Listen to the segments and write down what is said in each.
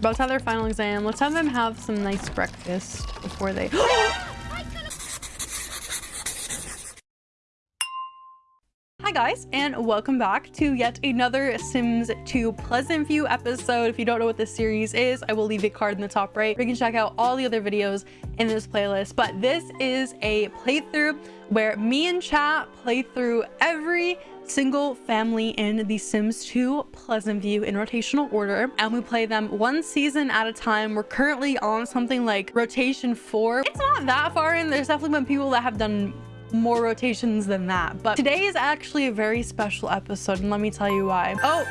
About to have their final exam. Let's have them have some nice breakfast before they... Hi guys, and welcome back to yet another Sims 2 Pleasant View episode. If you don't know what this series is, I will leave a card in the top right. You can check out all the other videos in this playlist, but this is a playthrough where me and chat play through every single family in The Sims 2 Pleasant View in rotational order and we play them one season at a time. We're currently on something like rotation four. It's not that far in. There's definitely been people that have done more rotations than that. But today is actually a very special episode and let me tell you why. Oh,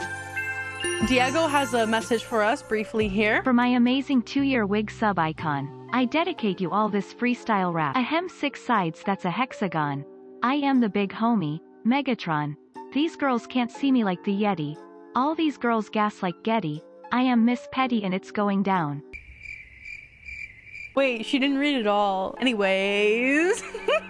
Diego has a message for us briefly here. For my amazing two-year wig sub icon, I dedicate you all this freestyle rap. Ahem six sides that's a hexagon. I am the big homie, Megatron. These girls can't see me like the Yeti. All these girls gas like Getty. I am Miss Petty and it's going down. Wait, she didn't read it all. Anyways,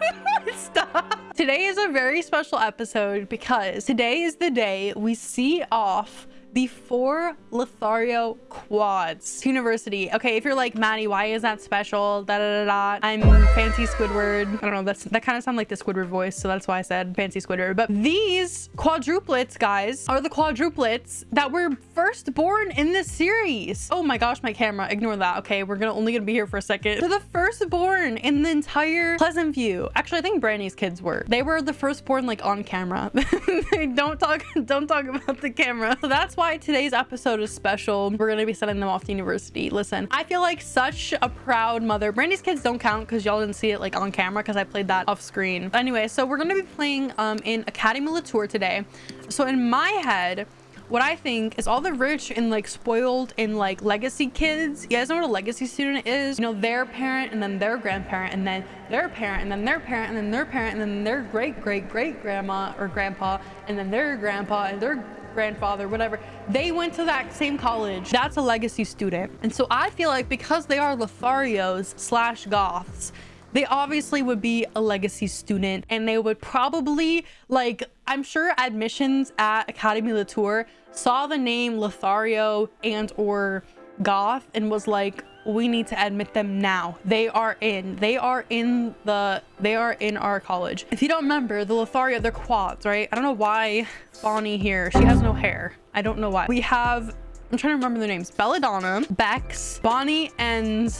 stop. Today is a very special episode because today is the day we see off the four Lothario quads university. Okay, if you're like, Maddie, why is that special? Da da da da. I'm fancy Squidward. I don't know, that's that kind of sound like the Squidward voice, so that's why I said fancy Squidward. But these quadruplets, guys, are the quadruplets that were first born in this series. Oh my gosh, my camera. Ignore that. Okay, we're gonna only gonna be here for a second. They're the firstborn in the entire Pleasant View. Actually, I think Brandi's kids were. They were the firstborn like on camera. don't talk, don't talk about the camera. So that's why today's episode is special. We're gonna be sending them off to university. Listen, I feel like such a proud mother. Brandi's kids don't count because y'all didn't see it like on camera because I played that off screen. Anyway, so we're gonna be playing um, in Académie Le Tour today. So in my head, what I think is all the rich and like spoiled and like legacy kids. You guys know what a legacy student is? You know, their parent and then their grandparent and then their parent and then their parent and then their parent and then their great great great grandma or grandpa and then their grandpa and their grandfather, whatever, they went to that same college. That's a legacy student. And so I feel like because they are Lotharios slash Goths, they obviously would be a legacy student and they would probably like i'm sure admissions at académie le tour saw the name lothario and or goth and was like we need to admit them now. They are in they are in the they are in our college. If you don't remember the lothario they're quads right? I don't know why bonnie here she has no hair. I don't know why. We have i'm trying to remember their names. Belladonna bex bonnie and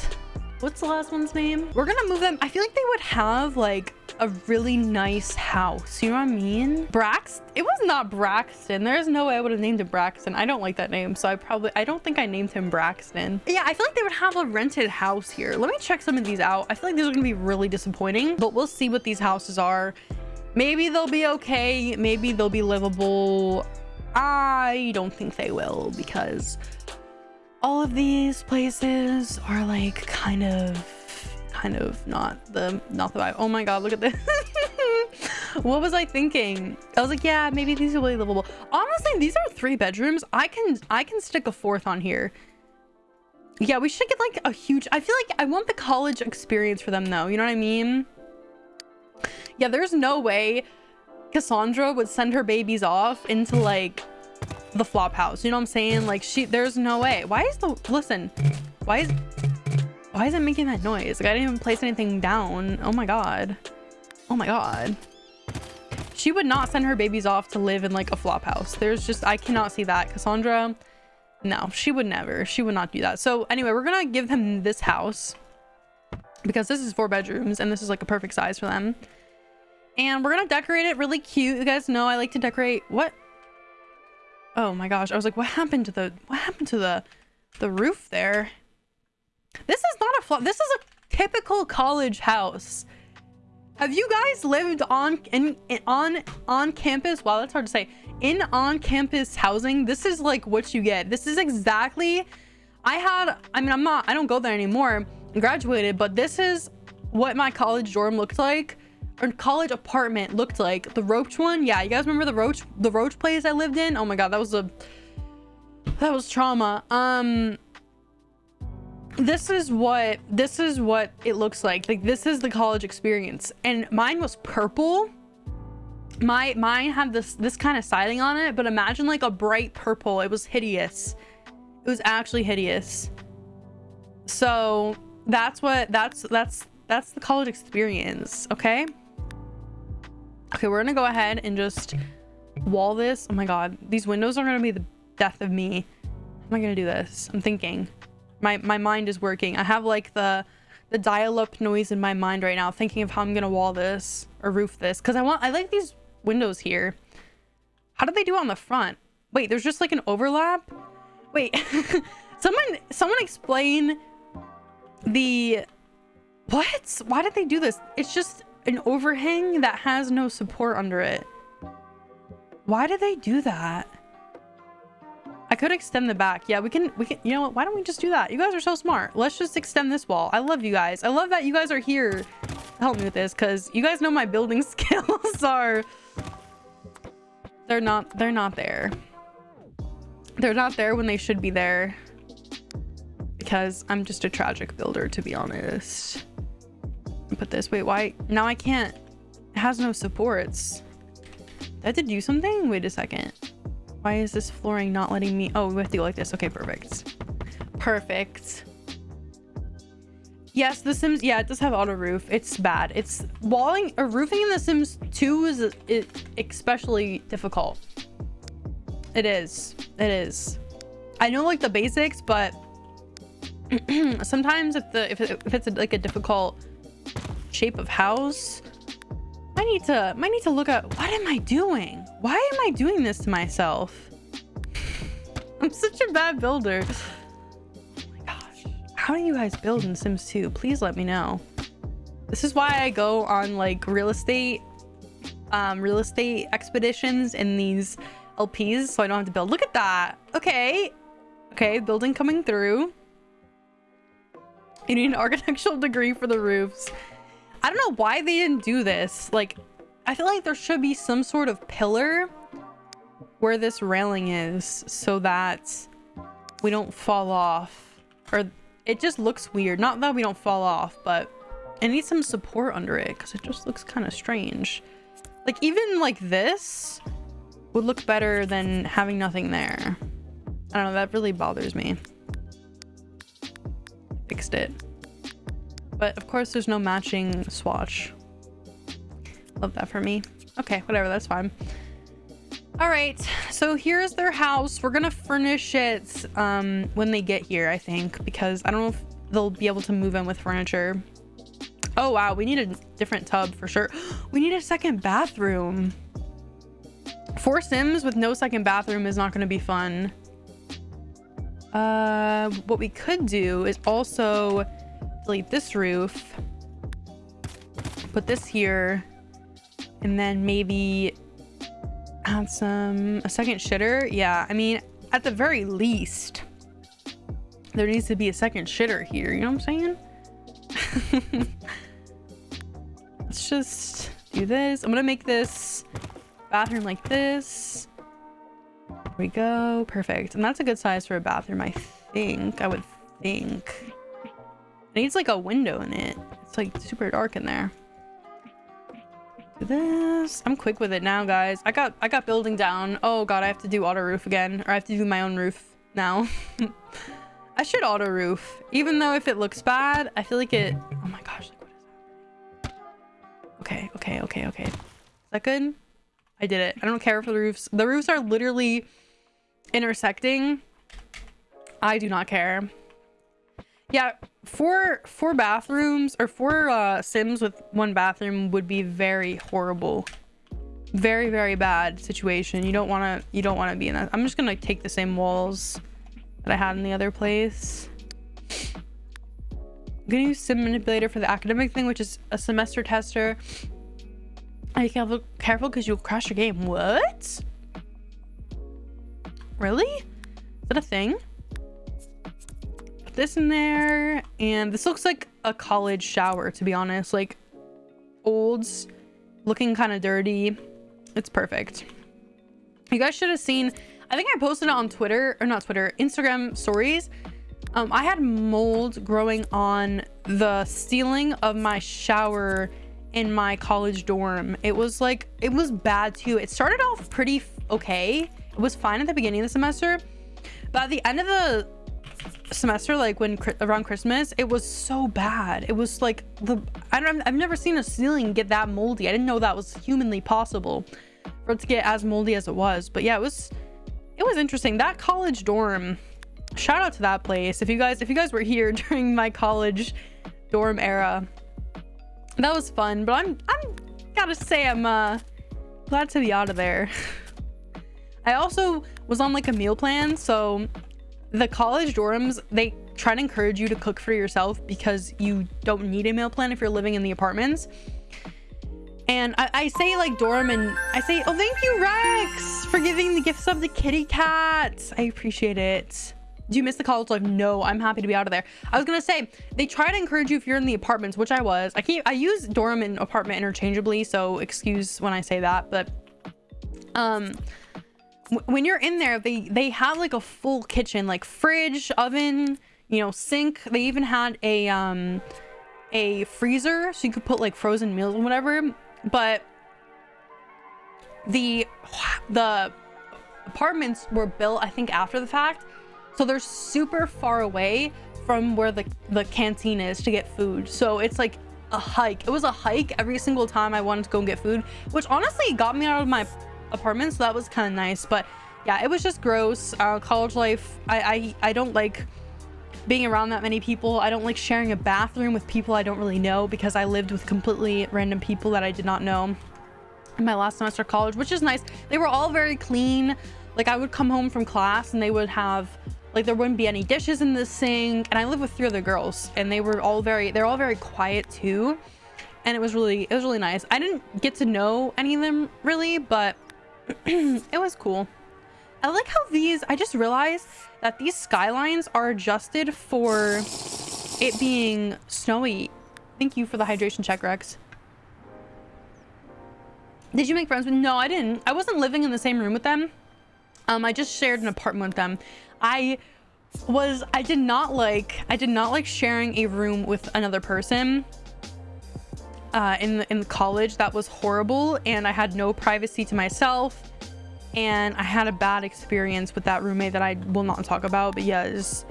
what's the last one's name? We're gonna move them. I feel like they would have like a really nice house. You know what I mean? Brax? It was not Braxton. There's no way I would have named it Braxton. I don't like that name. So I probably, I don't think I named him Braxton. Yeah, I feel like they would have a rented house here. Let me check some of these out. I feel like these are going to be really disappointing, but we'll see what these houses are. Maybe they'll be okay. Maybe they'll be livable. I don't think they will because all of these places are like kind of kind of not the not the vibe. Oh my god look at this. What was i thinking? I was like yeah maybe these are really livable. Honestly these are three bedrooms. I can i can stick a fourth on here. Yeah we should get like a huge i feel like i want the college experience for them though. You know what i mean? Yeah there's no way cassandra would send her babies off into like the flop house. You know what i'm saying? Like she there's no way. Why is the listen why is why is it making that noise? Like I didn't even place anything down. Oh my god. Oh my god. She would not send her babies off to live in like a flop house. There's just, I cannot see that. Cassandra, no, she would never. She would not do that. So anyway, we're gonna give them this house because this is four bedrooms and this is like a perfect size for them. And we're gonna decorate it really cute. You guys know I like to decorate. What? Oh my gosh. I was like, what happened to the, what happened to the, the roof there? This is not a flop. This is a typical college house. Have you guys lived on in, in, on on campus? Wow, that's hard to say. In on-campus housing, this is like what you get. This is exactly. I had. I mean, I'm not. I don't go there anymore. I graduated, but this is what my college dorm looked like, or college apartment looked like. The Roach one, yeah. You guys remember the Roach the Roach place I lived in? Oh my god, that was a that was trauma. Um this is what this is what it looks like like this is the college experience and mine was purple my mine had this this kind of siding on it but imagine like a bright purple it was hideous it was actually hideous. So that's what that's that's that's the college experience, okay? Okay, we're gonna go ahead and just wall this. Oh my god, these windows are gonna be the death of me. How am I gonna do this? I'm thinking. My my mind is working. I have like the the dial-up noise in my mind right now, thinking of how I'm gonna wall this or roof this. Cause I want I like these windows here. How did they do on the front? Wait, there's just like an overlap? Wait, someone someone explain the what? Why did they do this? It's just an overhang that has no support under it. Why did they do that? I could extend the back. Yeah, we can, we can, you know what? Why don't we just do that? You guys are so smart. Let's just extend this wall. I love you guys. I love that you guys are here to help me with this because you guys know my building skills are, they're not, they're not there. They're not there when they should be there because I'm just a tragic builder, to be honest. Put this, wait, why? Now I can't, it has no supports. Did I have to do something? Wait a second. Why is this flooring not letting me? Oh, we have to go like this. Okay, perfect. Perfect. Yes, The Sims, yeah, it does have auto roof. It's bad. It's walling or roofing in The Sims 2 is especially difficult. It is. It is. I know like the basics, but sometimes if the if, it, if it's a, like a difficult shape of house, I need to I need to look at what am I doing? Why am I doing this to myself? I'm such a bad builder. Oh my gosh. How do you guys build in Sims 2? Please let me know. This is why I go on like real estate um real estate expeditions in these LPs so I don't have to build. Look at that. Okay. Okay, building coming through. You need an architectural degree for the roofs. I don't know why they didn't do this. Like, I feel like there should be some sort of pillar where this railing is so that we don't fall off. Or it just looks weird. Not that we don't fall off, but it needs some support under it because it just looks kind of strange. Like, even like this would look better than having nothing there. I don't know, that really bothers me. Fixed it. But of course there's no matching swatch. Love that for me. Okay, whatever, that's fine. All right, so here's their house. We're gonna furnish it um, when they get here, I think, because I don't know if they'll be able to move in with furniture. Oh, wow, we need a different tub for sure. We need a second bathroom. Four Sims with no second bathroom is not gonna be fun. Uh, what we could do is also delete this roof, put this here, and then maybe add some a second shitter. Yeah, I mean, at the very least, there needs to be a second shitter here. You know what I'm saying? Let's just do this. I'm gonna make this bathroom like this. There we go. Perfect. And that's a good size for a bathroom, I think. I would think. It needs like a window in it. It's like super dark in there. Do this. I'm quick with it now, guys. I got I got building down. Oh god, I have to do auto roof again. Or I have to do my own roof now. I should auto roof. Even though if it looks bad, I feel like it... Oh my gosh, like what is happening? Okay, okay, okay, okay. Is that good? I did it. I don't care for the roofs. The roofs are literally intersecting. I do not care. Yeah, four four bathrooms or four uh, Sims with one bathroom would be very horrible. Very very bad situation. You don't want to you don't want to be in that. I'm just gonna take the same walls that I had in the other place. I'm gonna use Sim Manipulator for the academic thing, which is a semester tester. Are you careful careful because you'll crash your game? What? Really? Is that a thing? This in there and this looks like a college shower to be honest. Like olds looking kind of dirty. It's perfect. You guys should have seen i think i posted it on twitter or not twitter instagram stories. Um i had mold growing on the ceiling of my shower in my college dorm. It was like it was bad too. It started off pretty okay. It was fine at the beginning of the semester but at the end of the semester, like when around Christmas, it was so bad. It was like the I don't I've never seen a ceiling get that moldy. I didn't know that was humanly possible for it to get as moldy as it was. But yeah, it was it was interesting. That college dorm, shout out to that place. If you guys if you guys were here during my college dorm era, that was fun. But I'm I'm gotta say I'm uh glad to be out of there. I also was on like a meal plan, so the college dorms they try to encourage you to cook for yourself because you don't need a meal plan if you're living in the apartments and I, I, say like dorm and I say, oh, thank you, Rex, for giving the gifts of the kitty cat. I appreciate it. Do you miss the college life? No, I'm happy to be out of there. I was gonna say they try to encourage you if you're in the apartments, which I was. I keep I use dorm and apartment interchangeably, so excuse when I say that, but um when you're in there, they they have like a full kitchen, like fridge, oven, you know, sink. They even had a um a freezer so you could put like frozen meals and whatever. But the the apartments were built, I think, after the fact, so they're super far away from where the the canteen is to get food. So it's like a hike. It was a hike every single time I wanted to go and get food, which honestly got me out of my apartment so that was kind of nice but yeah it was just gross. Uh, college life I, I i don't like being around that many people. I don't like sharing a bathroom with people i don't really know because i lived with completely random people that i did not know in my last semester of college which is nice. They were all very clean. Like i would come home from class and they would have like there wouldn't be any dishes in the sink and i live with three other girls and they were all very they're all very quiet too. And it was really it was really nice. I didn't get to know any of them really but it was cool. I like how these, I just realized that these skylines are adjusted for it being snowy. Thank you for the hydration check, Rex. Did you make friends with? No, I didn't. I wasn't living in the same room with them. Um, I just shared an apartment with them. I was, I did not like, I did not like sharing a room with another person uh, in, in college that was horrible and I had no privacy to myself and I had a bad experience with that roommate that I will not talk about but yes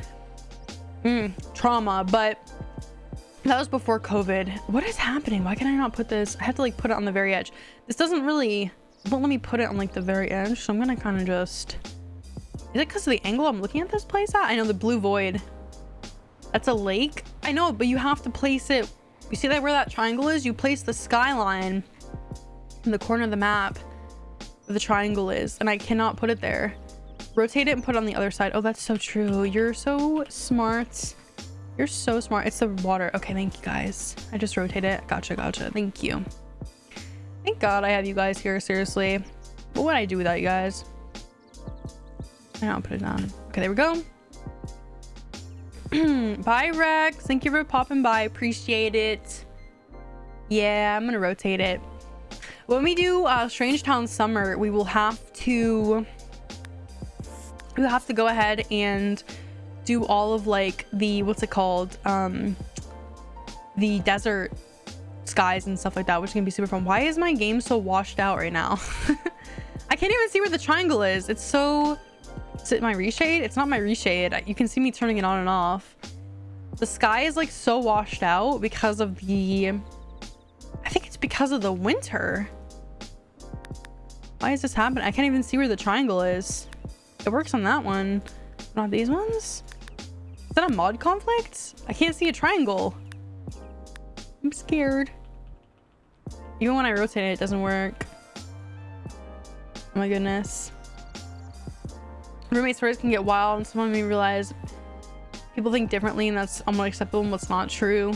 mm, trauma but that was before COVID. What is happening? Why can I not put this I have to like put it on the very edge. This doesn't really won't let me put it on like the very edge so I'm gonna kind of just is it because of the angle I'm looking at this place at? I know the blue void that's a lake. I know but you have to place it you see that where that triangle is? You place the skyline in the corner of the map the triangle is, and I cannot put it there. Rotate it and put it on the other side. Oh, that's so true. You're so smart. You're so smart. It's the water. Okay, thank you guys. I just rotate it. Gotcha, gotcha. Thank you. Thank God I have you guys here, seriously. What would I do without you guys? I'll put it on. Okay, there we go. Bye, Rex. Thank you for popping by. Appreciate it. Yeah, I'm gonna rotate it. When we do uh, Strangetown Summer, we will have to... We have to go ahead and do all of like the... What's it called? Um, the desert skies and stuff like that, which gonna be super fun. Why is my game so washed out right now? I can't even see where the triangle is. It's so is it my reshade? It's not my reshade. You can see me turning it on and off. The sky is like so washed out because of the... I think it's because of the winter. Why is this happening? I can't even see where the triangle is. It works on that one. Not these ones? Is that a mod conflict? I can't see a triangle. I'm scared. Even when I rotate it, it doesn't work. Oh my goodness. Roommate stories can get wild and some of me realize people think differently and that's unacceptable and what's not true.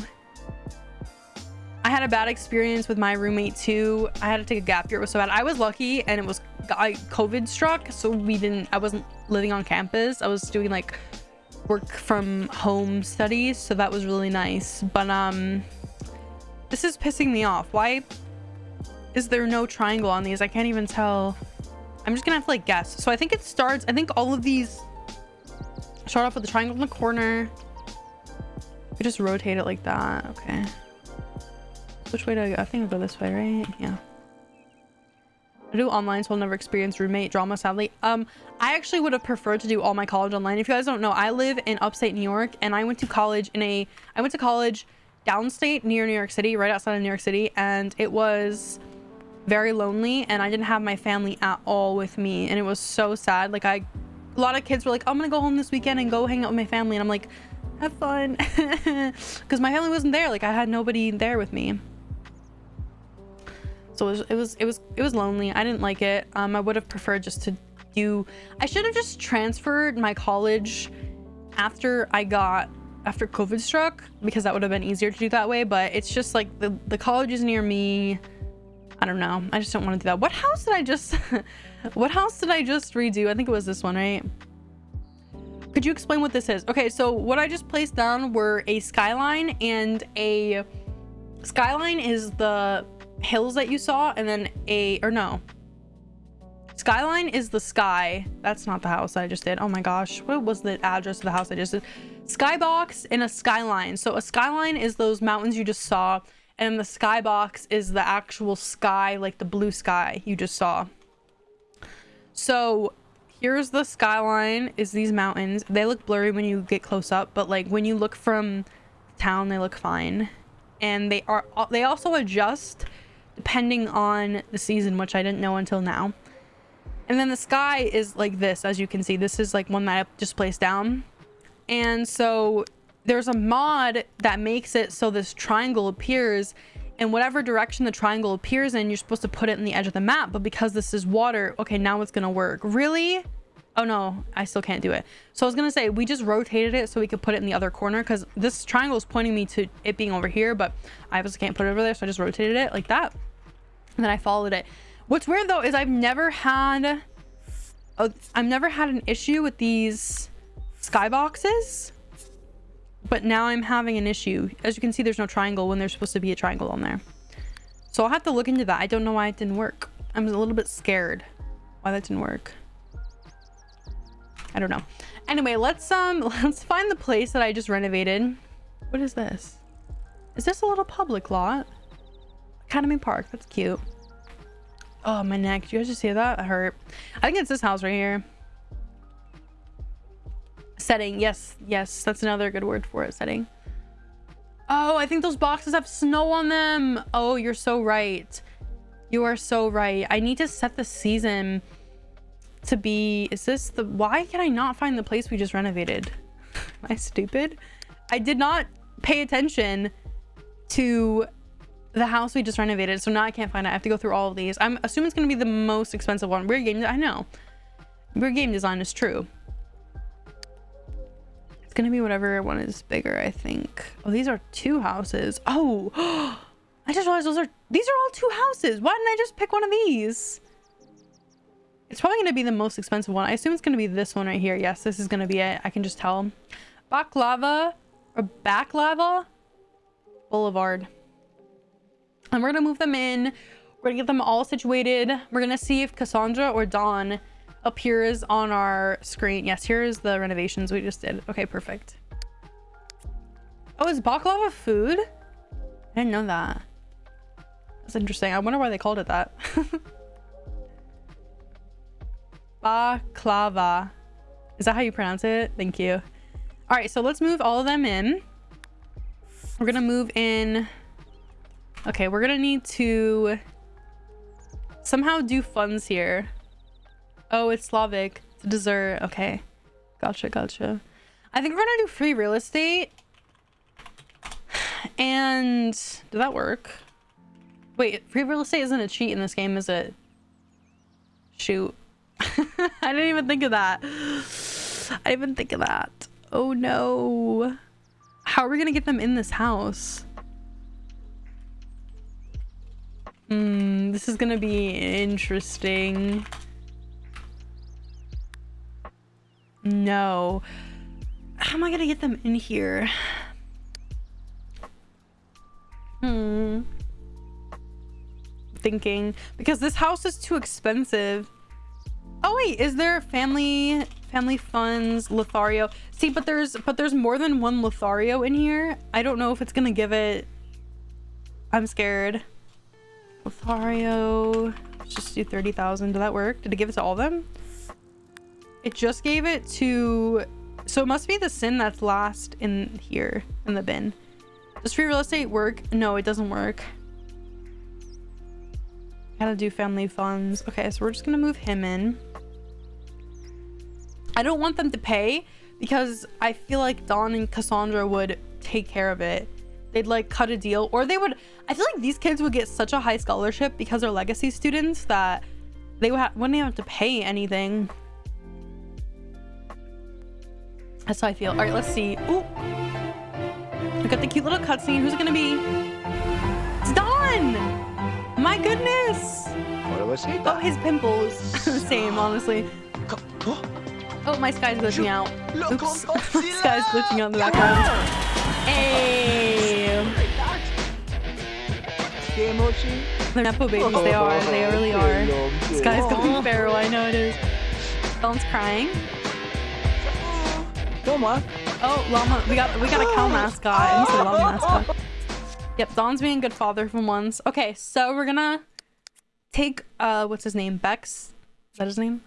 I had a bad experience with my roommate too. I had to take a gap year. It was so bad. I was lucky and it was I COVID struck. So we didn't, I wasn't living on campus. I was doing like work from home studies. So that was really nice. But um, this is pissing me off. Why is there no triangle on these? I can't even tell. I'm just gonna have to like guess. So I think it starts, I think all of these start off with the triangle in the corner. We just rotate it like that. Okay. Which way do I go? I think I'll go this way, right? Yeah. I do online, so I'll never experience roommate drama, sadly. Um, I actually would have preferred to do all my college online. If you guys don't know, I live in upstate New York, and I went to college in a... I went to college downstate near New York City, right outside of New York City, and it was very lonely, and I didn't have my family at all with me, and it was so sad. Like, I... A lot of kids were like, I'm gonna go home this weekend and go hang out with my family, and I'm like, have fun. Because my family wasn't there. Like, I had nobody there with me so it was, it was it was it was lonely i didn't like it um i would have preferred just to do i should have just transferred my college after i got after covid struck because that would have been easier to do that way but it's just like the the college is near me i don't know. I just don't want to do that. What house did i just what house did i just redo? I think it was this one right? Could you explain what this is? Okay so what i just placed down were a skyline and a skyline is the hills that you saw and then a or no. Skyline is the sky. That's not the house i just did. Oh my gosh what was the address of the house i just did? Skybox and a skyline. So a skyline is those mountains you just saw and the skybox is the actual sky like the blue sky you just saw so here's the skyline is these mountains they look blurry when you get close up but like when you look from town they look fine and they are they also adjust depending on the season, which I didn't know until now. And then the sky is like this, as you can see. This is like one that I just placed down. And so there's a mod that makes it so this triangle appears in whatever direction the triangle appears in, you're supposed to put it in the edge of the map. But because this is water, okay, now it's to work. Really? Oh no, I still can't do it. So I was to say, we just rotated it so we could put it in the other corner because this triangle is pointing me to it being over here, but I obviously can't put it over there. So I just rotated it like that. And then I followed it. What's weird though is I've never had a, I've never had an issue with these skyboxes. But now I'm having an issue. As you can see, there's no triangle when there's supposed to be a triangle on there. So I'll have to look into that. I don't know why it didn't work. I'm a little bit scared why that didn't work. I don't know. Anyway, let's um let's find the place that I just renovated. What is this? Is this a little public lot? Academy Park. That's cute. Oh, my neck. Did you guys just hear that? I hurt. I think it's this house right here. Setting. Yes. Yes. That's another good word for it. Setting. Oh, I think those boxes have snow on them. Oh, you're so right. You are so right. I need to set the season to be... Is this the... Why can I not find the place we just renovated? Am I stupid? I did not pay attention to the house we just renovated so now i can't find it i have to go through all of these i'm assuming it's going to be the most expensive one weird game i know weird game design is true it's to be whatever one is bigger i think. Oh these are two houses. Oh i just realized those are these are all two houses. Why didn't i just pick one of these? It's probably to be the most expensive one. I assume it's to be this one right here. Yes this is to be it. I can just tell. Baklava or baklava boulevard. And we're gonna move them in. We're gonna get them all situated. We're gonna see if cassandra or don appears on our screen. Yes here's the renovations we just did. Okay perfect. Oh is baklava food? I didn't know that. That's interesting. I wonder why they called it that. Baklava. Is that how you pronounce it? Thank you. All right so let's move all of them in. We're gonna move in. Okay, we're gonna need to somehow do funds here. Oh, it's Slavic. It's dessert. Okay. Gotcha, gotcha. I think we're gonna do free real estate. And did that work? Wait, free real estate isn't a cheat in this game, is it? Shoot. I didn't even think of that. I didn't even think of that. Oh no. How are we gonna get them in this house? Hmm, this is gonna be interesting. No. How am I gonna get them in here? Hmm. Thinking. Because this house is too expensive. Oh wait, is there family family funds Lothario? See, but there's but there's more than one Lothario in here. I don't know if it's gonna give it. I'm scared. Lothario. let's just do 30,000. Did that work? Did it give it to all of them? It just gave it to... So it must be the sin that's last in here, in the bin. Does free real estate work? No, it doesn't work. Gotta do family funds. Okay, so we're just gonna move him in. I don't want them to pay because I feel like Don and Cassandra would take care of it. They'd like cut a deal or they would I feel like these kids would get such a high scholarship because they're legacy students that they would wouldn't have to pay anything. That's how I feel. All right, let's see. Ooh. We got the cute little cutscene. Who's it gonna be? It's Don! My goodness! Oh, his pimples. Same, honestly. Oh, my sky's glitching out. Oops. my sky's glitching out in the background. Hey! They're Nepo babies, they are. They really are. This guy's going feral, I know it is. Ellen's crying. Oh, llama. We got we got a cow mascot instead of llama mascot. Yep, Don's being a good father for once. Okay, so we're gonna take uh what's his name? Bex? Is that his name?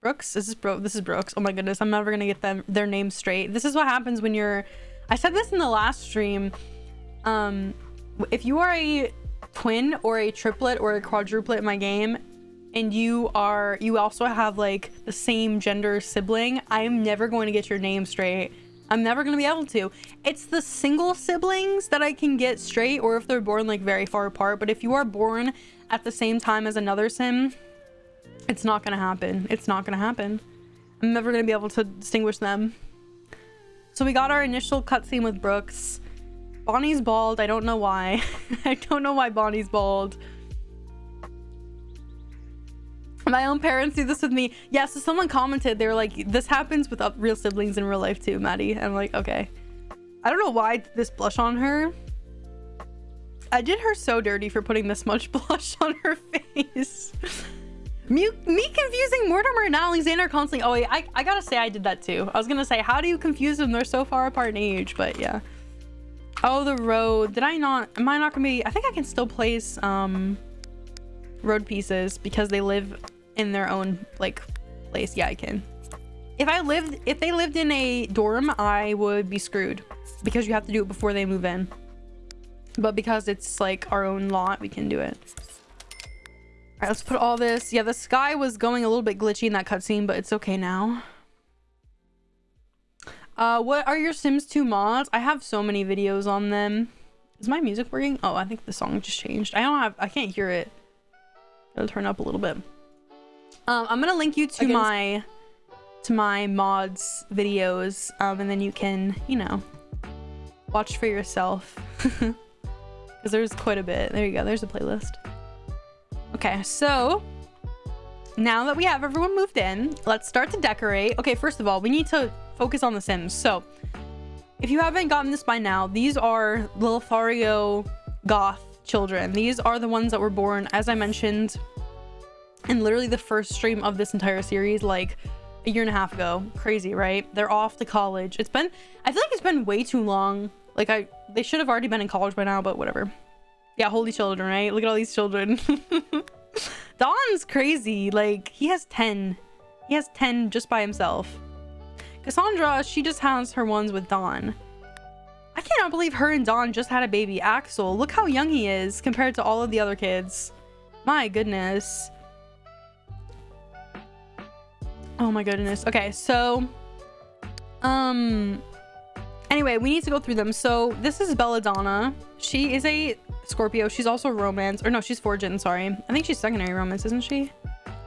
Brooks? This is Bro this is Brooks. Oh my goodness, I'm never gonna get them their names straight. This is what happens when you're I said this in the last stream. Um if you are a twin or a triplet or a quadruplet in my game and you are you also have like the same gender sibling, I'm never going to get your name straight. I'm never going to be able to. It's the single siblings that I can get straight or if they're born like very far apart. But if you are born at the same time as another sim, it's not going to happen. It's not going to happen. I'm never going to be able to distinguish them. So we got our initial cutscene with Brooks. Bonnie's bald. I don't know why. I don't know why Bonnie's bald. My own parents do this with me. Yeah, so someone commented, they were like, this happens with real siblings in real life too, Maddie. And I'm like, okay. I don't know why this blush on her. I did her so dirty for putting this much blush on her face. me, me confusing Mortimer and Alexander constantly. Oh, wait, I, I gotta say I did that too. I was gonna say, how do you confuse them? They're so far apart in age, but yeah. Oh, the road. Did I not? Am I not gonna be? I think I can still place um, road pieces because they live in their own like place. Yeah, I can. If I lived, if they lived in a dorm, I would be screwed because you have to do it before they move in. But because it's like our own lot, we can do it. All right, let's put all this. Yeah, the sky was going a little bit glitchy in that cutscene, but it's okay now. Uh, what are your Sims 2 mods? I have so many videos on them. Is my music working? Oh, I think the song just changed. I don't have, I can't hear it. Gotta turn up a little bit. Um, I'm gonna link you to Against my to my mods videos, um, and then you can, you know, watch for yourself. Because there's quite a bit. There you go. There's a playlist. Okay, so now that we have everyone moved in, let's start to decorate. Okay, first of all, we need to focus on the Sims. So, if you haven't gotten this by now, these are Lothario goth children. These are the ones that were born, as I mentioned, and literally the first stream of this entire series like a year and a half ago. Crazy right? They're off to college. It's been i feel like it's been way too long. Like i they should have already been in college by now but whatever. Yeah holy children right? Look at all these children. Don's crazy. Like he has 10 he has 10 just by himself. Cassandra she just has her ones with don. I cannot believe her and don just had a baby. Axel look how young he is compared to all of the other kids. My goodness Oh my goodness. Okay, so um anyway, we need to go through them. So this is Belladonna. She is a Scorpio. She's also romance or no, she's fortune, sorry. I think she's secondary romance, isn't she?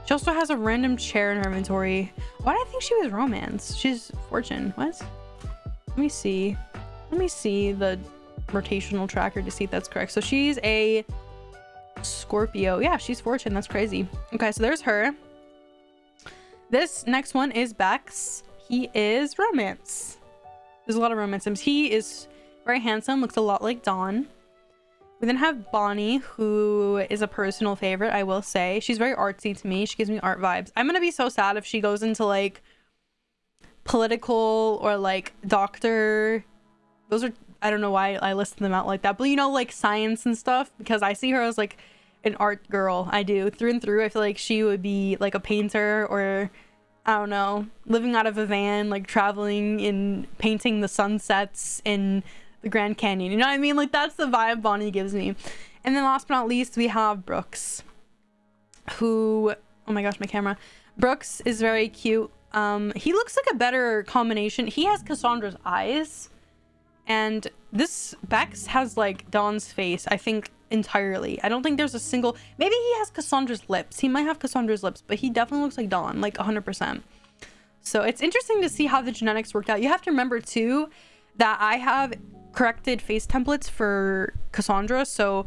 She also has a random chair in her inventory. Why did I think she was romance? She's fortune. What? Let me see. Let me see the rotational tracker to see if that's correct. So she's a Scorpio. Yeah, she's fortune. That's crazy. Okay, so there's her. This next one is Bex. He is romance. There's a lot of romance sims. He is very handsome, looks a lot like Don. We then have Bonnie, who is a personal favorite, I will say. She's very artsy to me. She gives me art vibes. I'm gonna be so sad if she goes into like political or like doctor. Those are I don't know why I listed them out like that, but you know, like science and stuff, because I see her as like an art girl. I do through and through. I feel like she would be like a painter or I don't know, living out of a van, like traveling and painting the sunsets in the Grand Canyon. You know what I mean? Like that's the vibe Bonnie gives me. And then last but not least, we have Brooks, who oh my gosh, my camera. Brooks is very cute. Um, he looks like a better combination. He has Cassandra's eyes, and this Bex has like Don's face. I think entirely. I don't think there's a single. Maybe he has Cassandra's lips. He might have Cassandra's lips, but he definitely looks like Don, like 100%. So it's interesting to see how the genetics worked out. You have to remember too that I have corrected face templates for Cassandra, so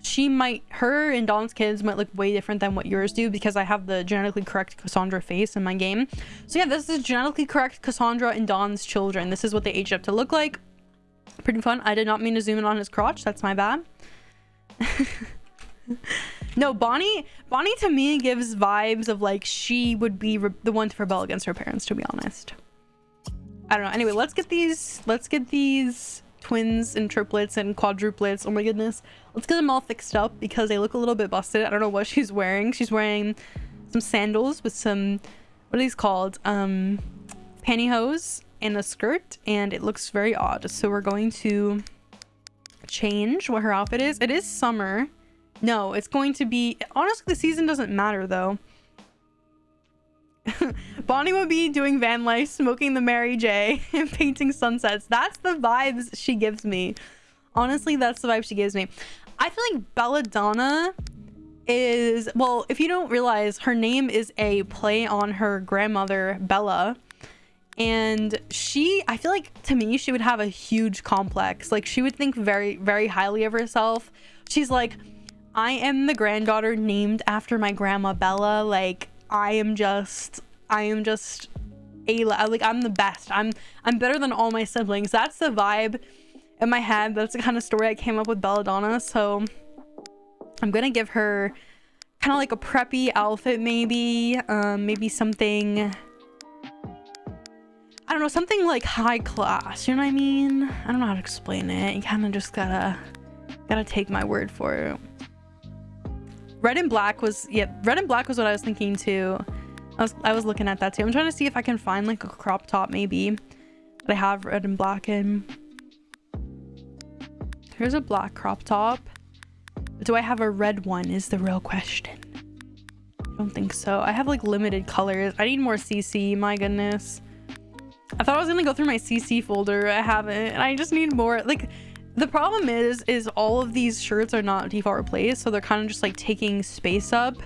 she might her and Don's kids might look way different than what yours do because I have the genetically correct Cassandra face in my game. So yeah, this is genetically correct Cassandra and Dawn's children. This is what they aged up to look like. Pretty fun. I did not mean to zoom in on his crotch. That's my bad. no, Bonnie Bonnie to me gives vibes of like she would be the one to rebel against her parents, to be honest. I don't know. Anyway, let's get these let's get these twins and triplets and quadruplets. Oh my goodness. Let's get them all fixed up because they look a little bit busted. I don't know what she's wearing. She's wearing some sandals with some, what are these called? Um, pantyhose and a skirt and it looks very odd. So we're going to change what her outfit is. It is summer. No, it's going to be, honestly, the season doesn't matter though. Bonnie would be doing van life, smoking the Mary J, and painting sunsets. That's the vibes she gives me. Honestly, that's the vibe she gives me. I feel like Belladonna is, well, if you don't realize, her name is a play on her grandmother, Bella. And she, I feel like to me, she would have a huge complex. Like she would think very, very highly of herself. She's like, I am the granddaughter named after my grandma Bella. Like I am just I am just a like I'm the best. I'm I'm better than all my siblings. That's the vibe in my head. That's the kind of story I came up with Belladonna. So I'm gonna give her kind of like a preppy outfit maybe. Um, maybe something I don't know, something like high class, you know what I mean? I don't know how to explain it. You kind of just gotta gotta take my word for it. Red and black was, yeah, red and black was what I was thinking too. I was, I was looking at that too. I'm trying to see if I can find like a crop top maybe that I have red and black in. Here's a black crop top. Do I have a red one is the real question. I don't think so. I have like limited colors. I need more CC, my goodness. I thought I was gonna go through my CC folder. I haven't. And I just need more. Like, the problem is, is all of these shirts are not default replaced, so they're kind of just like taking space up.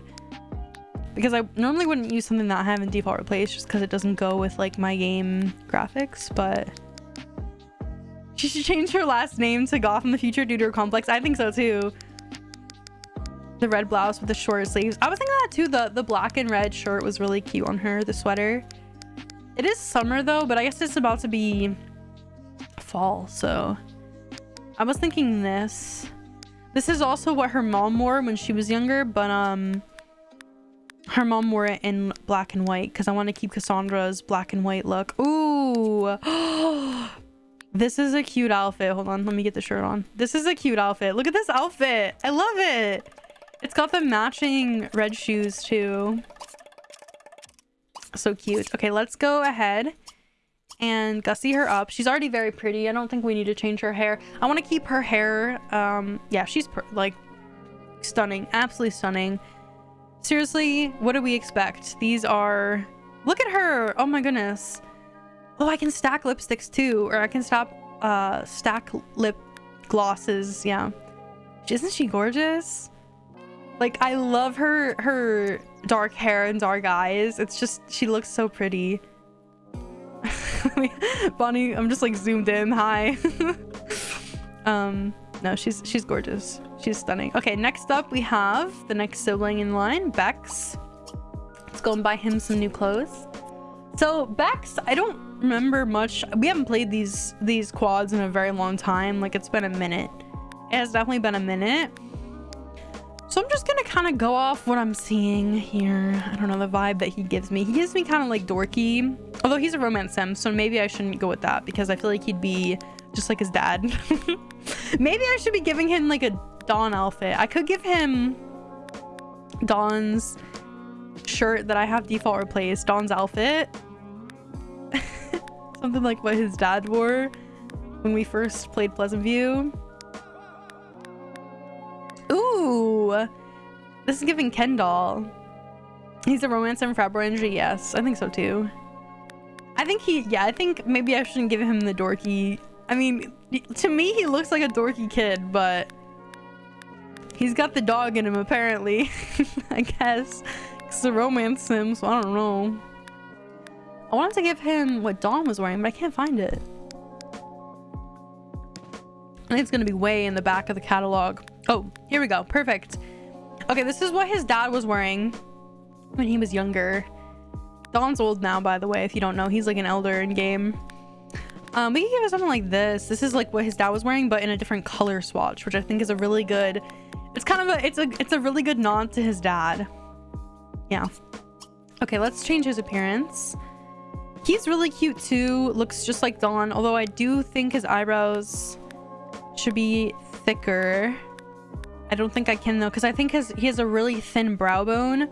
Because I normally wouldn't use something that I haven't default replaced just because it doesn't go with like my game graphics, but... She should change her last name to Goth in the future due to her complex. I think so too. The red blouse with the short sleeves. I was thinking that too. The, the black and red shirt was really cute on her, the sweater. It is summer though, but I guess it's about to be fall, so... I was thinking this. This is also what her mom wore when she was younger, but um, her mom wore it in black and white because I want to keep Cassandra's black and white look. Ooh. this is a cute outfit. Hold on. Let me get the shirt on. This is a cute outfit. Look at this outfit. I love it. It's got the matching red shoes too. So cute. Okay, let's go ahead and gussy her up. She's already very pretty. I don't think we need to change her hair. I want to keep her hair. Um, yeah, she's like stunning. Absolutely stunning. Seriously, what do we expect? These are... Look at her! Oh my goodness. Oh, I can stack lipsticks too. Or I can stop, uh, stack lip glosses. Yeah. Isn't she gorgeous? Like, I love her, her dark hair and dark eyes. It's just, she looks so pretty. Bonnie, I'm just like zoomed in. Hi. um, no, she's she's gorgeous. She's stunning. Okay, next up we have the next sibling in line, Bex. Let's go and buy him some new clothes. So Bex, I don't remember much. We haven't played these these quads in a very long time. Like it's been a minute. It has definitely been a minute. So I'm just gonna kind of go off what I'm seeing here. I don't know, the vibe that he gives me. He gives me kind of like dorky, although he's a romance sim, so maybe I shouldn't go with that because I feel like he'd be just like his dad. maybe I should be giving him like a Don outfit. I could give him... Don's shirt that I have default replaced. Don's outfit. Something like what his dad wore when we first played Pleasant View. This is giving Ken doll. He's a romance and frat energy. Yes, I think so too. I think he, yeah, I think maybe I shouldn't give him the dorky. I mean, to me, he looks like a dorky kid, but he's got the dog in him apparently. I guess it's a romance sim, so I don't know. I wanted to give him what Don was wearing, but I can't find it. I think it's gonna be way in the back of the catalog. Oh, here we go. Perfect. Okay, this is what his dad was wearing when he was younger. Don's old now, by the way, if you don't know. He's like an elder in game. Um, we can give him something like this. This is like what his dad was wearing, but in a different color swatch, which I think is a really good... It's kind of a... It's a, it's a really good nod to his dad. Yeah. Okay, let's change his appearance. He's really cute too. Looks just like Don, although I do think his eyebrows should be thicker. I don't think I can though, because I think his he has a really thin brow bone,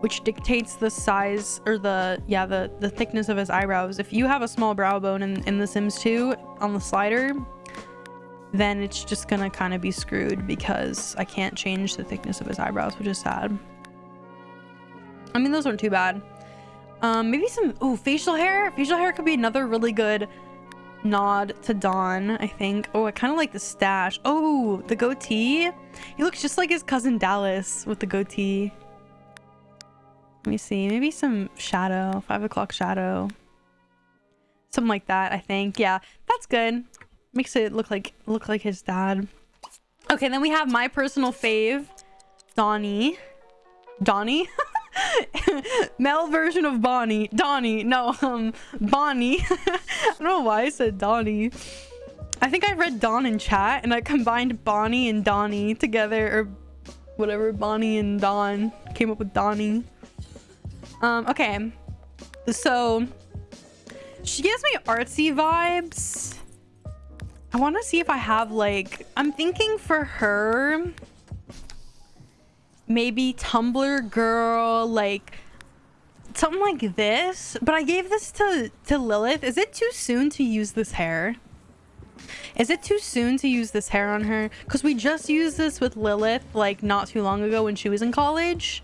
which dictates the size or the yeah the the thickness of his eyebrows. If you have a small brow bone in, in The Sims 2 on the slider, then it's just gonna kind of be screwed because I can't change the thickness of his eyebrows, which is sad. I mean, those aren't too bad. Um, maybe some, oh, facial hair. Facial hair could be another really good nod to Don, I think. Oh, I kind of like the stash. Oh, the goatee. He looks just like his cousin Dallas with the goatee. Let me see. Maybe some shadow. Five o'clock shadow. Something like that, I think. Yeah, that's good. Makes it look like look like his dad. Okay, then we have my personal fave, Donnie. Donnie? male version of Bonnie. Donnie. No, um, Bonnie. I don't know why I said Donnie. I think I read Don in chat and I combined Bonnie and Donnie together or whatever. Bonnie and Don came up with Donnie. Um, okay. So she gives me artsy vibes. I want to see if I have like, I'm thinking for her, maybe Tumblr girl, like something like this. But I gave this to, to Lilith. Is it too soon to use this hair? Is it too soon to use this hair on her? Because we just used this with Lilith like not too long ago when she was in college.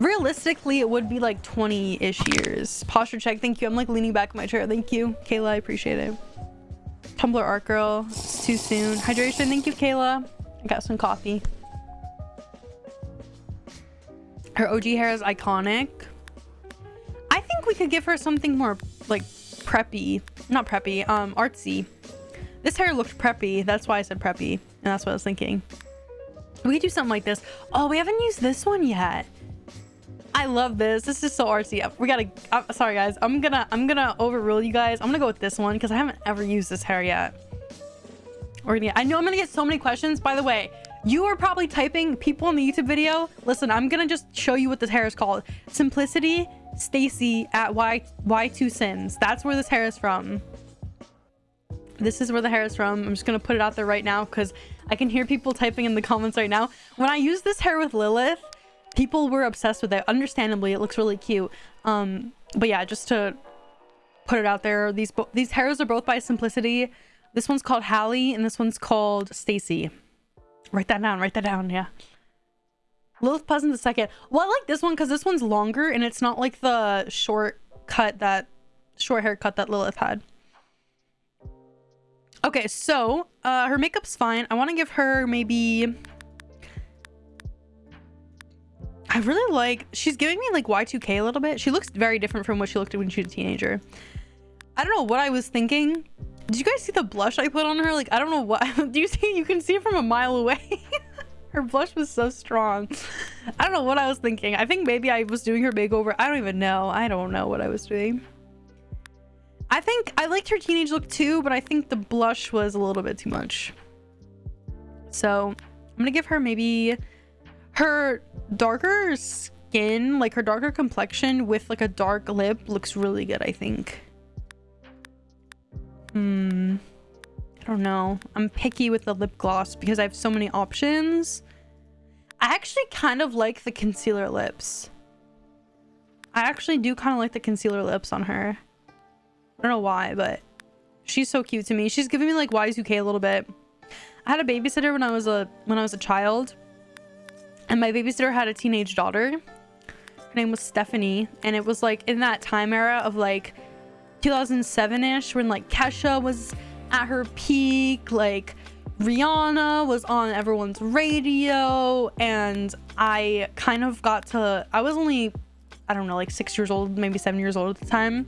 Realistically, it would be like 20-ish years. Posture check, thank you. I'm like leaning back in my chair. Thank you. Kayla, I appreciate it. Tumblr art girl, too soon. Hydration, thank you, Kayla. I got some coffee. Her OG hair is iconic. I think we could give her something more like preppy. Not preppy, um, artsy. This hair looked preppy. That's why I said preppy. And that's what I was thinking. We could do something like this. Oh, we haven't used this one yet. I love this. This is so artsy. We gotta, I'm sorry guys. I'm gonna, I'm gonna overrule you guys. I'm gonna go with this one because I haven't ever used this hair yet. We're gonna, I know I'm gonna get so many questions. By the way, you are probably typing people in the YouTube video. Listen, I'm gonna just show you what this hair is called. Simplicity Stacy at Y Y2 Sims. That's where this hair is from. This is where the hair is from. I'm just gonna put it out there right now because I can hear people typing in the comments right now. When I used this hair with Lilith, people were obsessed with it. Understandably, it looks really cute. Um, but yeah, just to put it out there, these these hairs are both by Simplicity. This one's called Hallie and this one's called Stacy. Write that down. Write that down. Yeah. Lilith Pleasant the second. Well, I like this one because this one's longer and it's not like the short cut that short haircut that Lilith had. Okay, so uh, her makeup's fine. I want to give her maybe... I really like... She's giving me like Y2K a little bit. She looks very different from what she looked when she was a teenager. I don't know what I was thinking. Did you guys see the blush I put on her? Like, I don't know what. Do you see? You can see it from a mile away. her blush was so strong. I don't know what I was thinking. I think maybe I was doing her makeover. I don't even know. I don't know what I was doing. I think I liked her teenage look too, but I think the blush was a little bit too much. So I'm gonna give her maybe her darker skin, like her darker complexion with like a dark lip looks really good, I think. Hmm. I don't know. I'm picky with the lip gloss because I have so many options. I actually kind of like the concealer lips. I actually do kind of like the concealer lips on her. I don't know why, but she's so cute to me. She's giving me like Y2K a little bit. I had a babysitter when I was a when I was a child. And my babysitter had a teenage daughter. Her name was Stephanie. And it was like in that time era of like 2007-ish when like Kesha was at her peak. Like Rihanna was on everyone's radio. And I kind of got to... I was only, I don't know, like six years old, maybe seven years old at the time.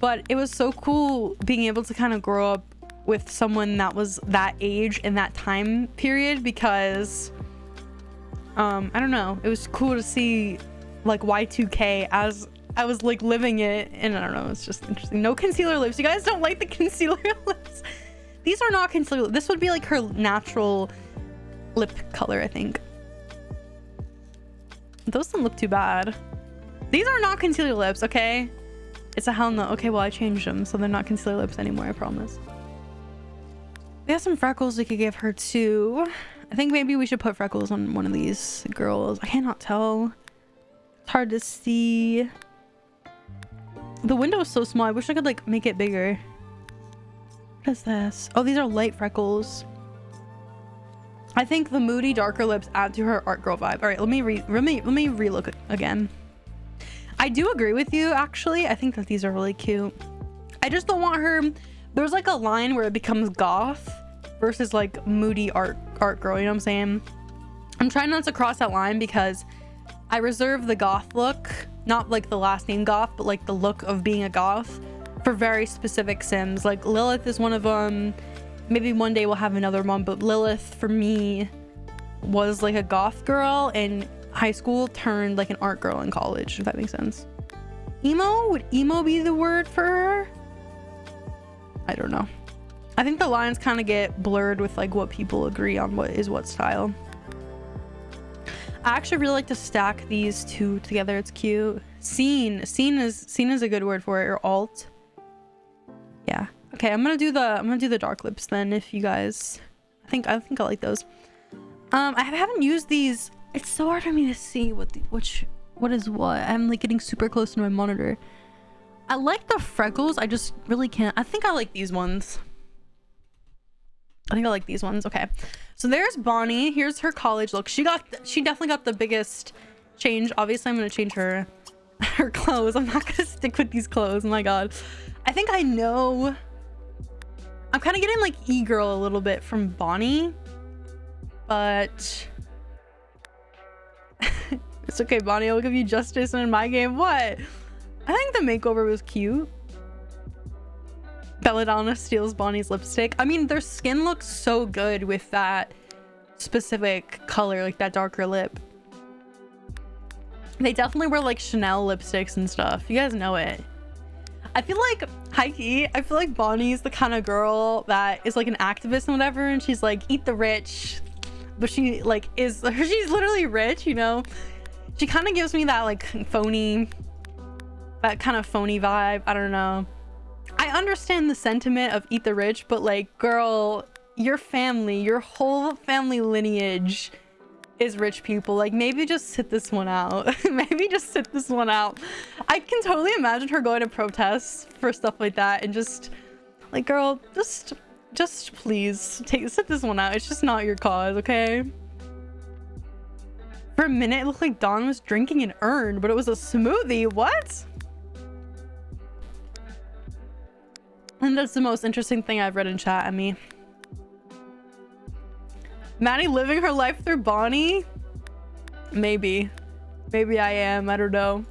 But it was so cool being able to kind of grow up with someone that was that age in that time period because um i don't know it was cool to see like y2k as i was like living it and i don't know it's just interesting. No concealer lips. You guys don't like the concealer lips. These are not concealer this would be like her natural lip color i think. Those don't look too bad. These are not concealer lips okay? It's a hell no. Okay well i changed them so they're not concealer lips anymore i promise. We have some freckles we could give her too. I think maybe we should put freckles on one of these girls. I cannot tell. It's hard to see. The window is so small. I wish I could like make it bigger. What is this? Oh, these are light freckles. I think the moody darker lips add to her art girl vibe. All right, let me re let me let me relook again. I do agree with you actually. I think that these are really cute. I just don't want her there's like a line where it becomes goth versus like moody art art girl, you know what I'm saying? I'm trying not to cross that line because I reserve the goth look, not like the last name goth, but like the look of being a goth for very specific sims. Like Lilith is one of them. Maybe one day we'll have another one, but Lilith for me was like a goth girl in high school turned like an art girl in college, if that makes sense. Emo? Would emo be the word for her? I don't know. I think the lines kind of get blurred with like what people agree on what is what style. I actually really like to stack these two together. It's cute. Scene. Scene is scene is a good word for it. Or alt. Yeah. Okay, I'm gonna do the I'm gonna do the dark lips then if you guys I think I think I like those. Um I haven't used these. It's so hard for me to see what the which what is what. I'm like getting super close to my monitor. I like the freckles. I just really can't. I think I like these ones. I think I like these ones. Okay. So there's Bonnie. Here's her college look. She got, she definitely got the biggest change. Obviously, I'm going to change her, her clothes. I'm not going to stick with these clothes. Oh my God. I think I know. I'm kind of getting like e-girl a little bit from Bonnie, but it's okay, Bonnie. I'll give you justice in my game. What? I think the makeover was cute. Belladonna steals Bonnie's lipstick. I mean, their skin looks so good with that specific color, like that darker lip. They definitely wear like Chanel lipsticks and stuff. You guys know it. I feel like, hikey, I feel like Bonnie's the kind of girl that is like an activist and whatever. And she's like, eat the rich. But she like is, she's literally rich, you know? She kind of gives me that like phony, that kind of phony vibe. I don't know. I understand the sentiment of eat the rich, but like, girl, your family, your whole family lineage is rich people. Like, maybe just sit this one out. maybe just sit this one out. I can totally imagine her going to protests for stuff like that and just, like, girl, just, just please take sit this one out. It's just not your cause, okay? For a minute, it looked like Don was drinking an urn, but it was a smoothie. What? And that's the most interesting thing I've read in chat at me. Maddie living her life through Bonnie? Maybe. Maybe I am. I don't know.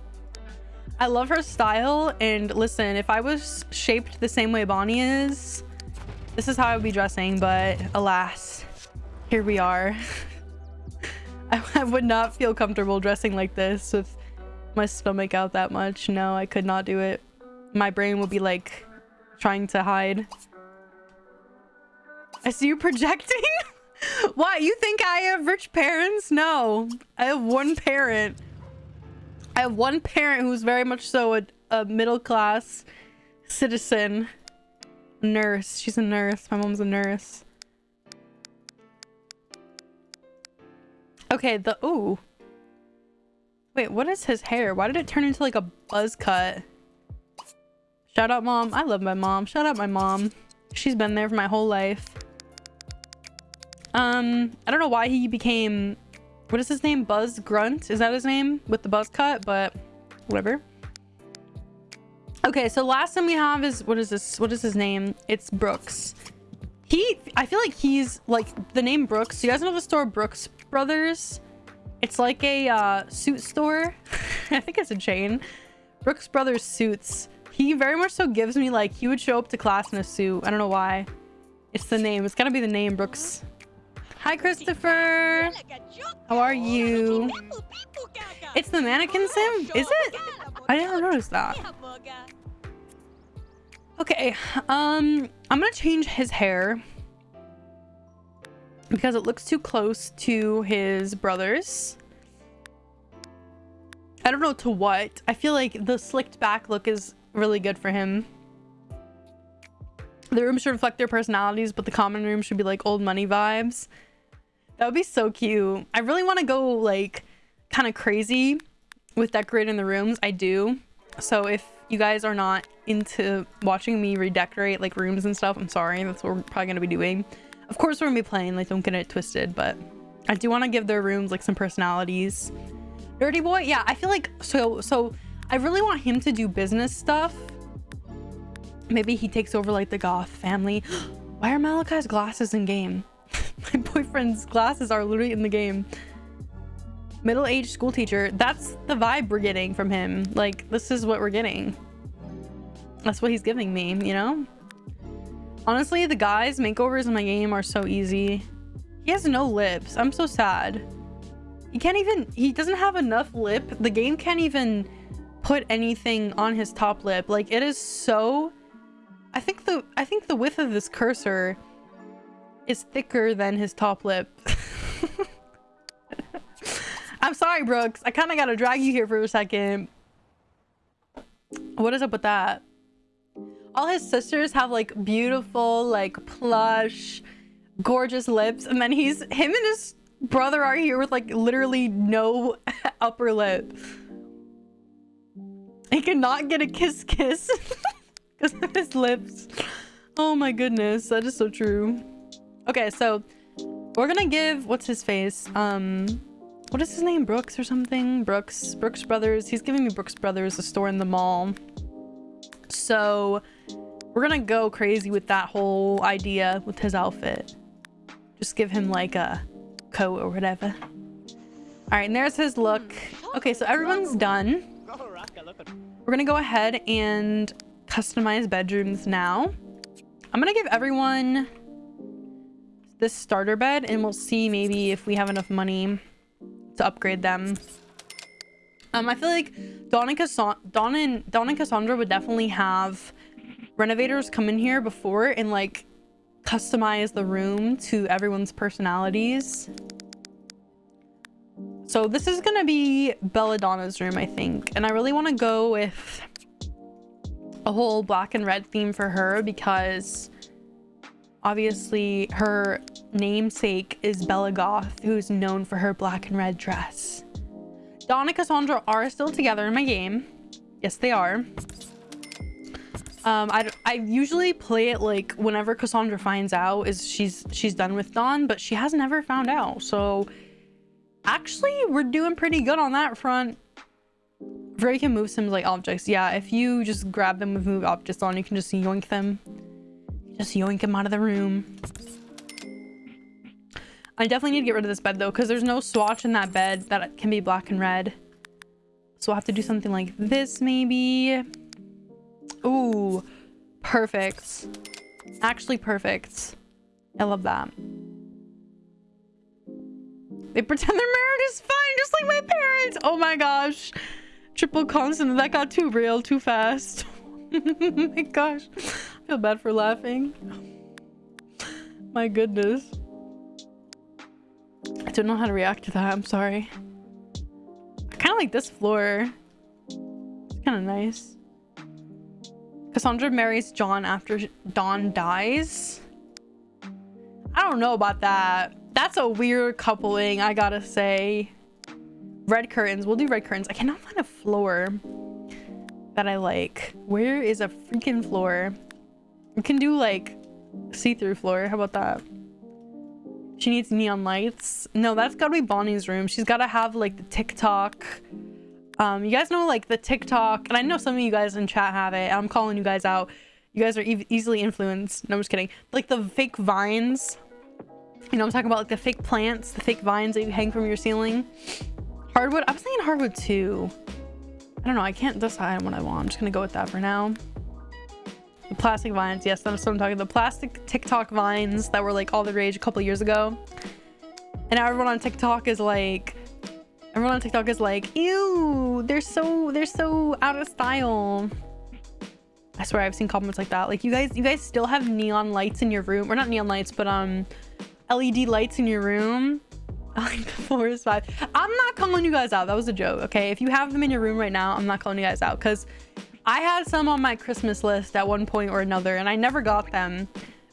I love her style. And listen, if I was shaped the same way Bonnie is, this is how I would be dressing. But alas, here we are. I, I would not feel comfortable dressing like this with my stomach out that much. No, I could not do it. My brain would be like trying to hide. I see you projecting? what, you think I have rich parents? No, I have one parent. I have one parent who's very much so a, a middle class citizen. Nurse. She's a nurse. My mom's a nurse. Okay, the ooh. Wait, what is his hair? Why did it turn into like a buzz cut? Shout out mom. I love my mom. Shout out my mom. She's been there for my whole life. Um, I don't know why he became what is his name? Buzz Grunt? Is that his name? With the buzz cut, but whatever. Okay, so last time we have is what is this? What is his name? It's Brooks. He I feel like he's like the name Brooks. You guys know the store Brooks Brothers? It's like a uh, suit store. I think it's a chain. Brooks Brothers suits. He very much so gives me like he would show up to class in a suit. I don't know why. It's the name. It's gotta be the name Brooks. Hi, Christopher. How are you? It's the mannequin sim? Is it? I didn't notice that. Okay, um, I'm gonna change his hair because it looks too close to his brother's. I don't know to what. I feel like the slicked back look is really good for him. The room should reflect their personalities, but the common room should be like old money vibes. That would be so cute. I really want to go like kind of crazy with decorating the rooms. I do. So if you guys are not into watching me redecorate like rooms and stuff, I'm sorry. That's what we're probably going to be doing. Of course, we're going to be playing. Like, don't get it twisted. But I do want to give their rooms like some personalities. Dirty boy? Yeah, I feel like... So, so I really want him to do business stuff. Maybe he takes over like the goth family. Why are Malachi's glasses in game? My boyfriend's glasses are literally in the game. Middle-aged school teacher. That's the vibe we're getting from him. Like, this is what we're getting. That's what he's giving me, you know? Honestly, the guys makeovers in my game are so easy. He has no lips. I'm so sad. He can't even... He doesn't have enough lip. The game can't even put anything on his top lip. Like, it is so... I think the I think the width of this cursor is thicker than his top lip. I'm sorry, Brooks. I kind of got to drag you here for a second. What is up with that? All his sisters have like beautiful, like plush, gorgeous lips. And then he's, him and his brother are here with like literally no upper lip. He cannot get a kiss kiss because of his lips. Oh my goodness. That is so true. Okay, so we're gonna give what's his face? Um what is his name? Brooks or something? Brooks. Brooks Brothers. He's giving me Brooks Brothers, a store in the mall. So we're gonna go crazy with that whole idea with his outfit. Just give him like a coat or whatever. All right, and there's his look. Okay, so everyone's done. We're gonna go ahead and customize bedrooms now. I'm gonna give everyone this starter bed and we'll see maybe if we have enough money to upgrade them. Um, I feel like Don and, Don and, Don and Cassandra would definitely have renovators come in here before and like customize the room to everyone's personalities. So this is gonna be Belladonna's room, I think. And I really want to go with a whole black and red theme for her because obviously her namesake is Bella Goth, who's known for her black and red dress. Don and Cassandra are still together in my game. Yes, they are. Um, I, I usually play it like whenever Cassandra finds out is she's she's done with Don, but she has never found out. So actually, we're doing pretty good on that front. Very can move some like objects. Yeah, if you just grab them with move objects on, you can just yoink them. Just yoink them out of the room. I definitely need to get rid of this bed though, because there's no swatch in that bed that can be black and red. So I'll have to do something like this maybe. Ooh, perfect. Actually perfect. I love that. They pretend their marriage is fine, just like my parents. Oh my gosh. Triple constant. That got too real too fast. oh my gosh. I feel bad for laughing. My goodness. I don't know how to react to that. I'm sorry. I kind of like this floor. It's kind of nice. Cassandra marries John after Don dies. I don't know about that. That's a weird coupling, I gotta say. Red curtains. We'll do red curtains. I cannot find a floor that I like. Where is a freaking floor? We can do like see-through floor. How about that? She needs neon lights. No, that's gotta be Bonnie's room. She's gotta have like the TikTok. Um, you guys know like the TikTok, and I know some of you guys in chat have it. I'm calling you guys out. You guys are e easily influenced. No, I'm just kidding. Like the fake vines. You know, I'm talking about like the fake plants, the fake vines that you hang from your ceiling. Hardwood. I was thinking hardwood too. I don't know. I can't decide what I want. I'm just gonna go with that for now. The plastic vines. Yes, that's what I'm talking. The plastic TikTok vines that were like all the rage a couple years ago. And now everyone on TikTok is like, everyone on TikTok is like, ew, they're so, they're so out of style. I swear I've seen comments like that. Like you guys, you guys still have neon lights in your room, or not neon lights, but um, LED lights in your room. Like four is five. I'm not calling you guys out. That was a joke. Okay, if you have them in your room right now, I'm not calling you guys out because I had some on my Christmas list at one point or another and I never got them,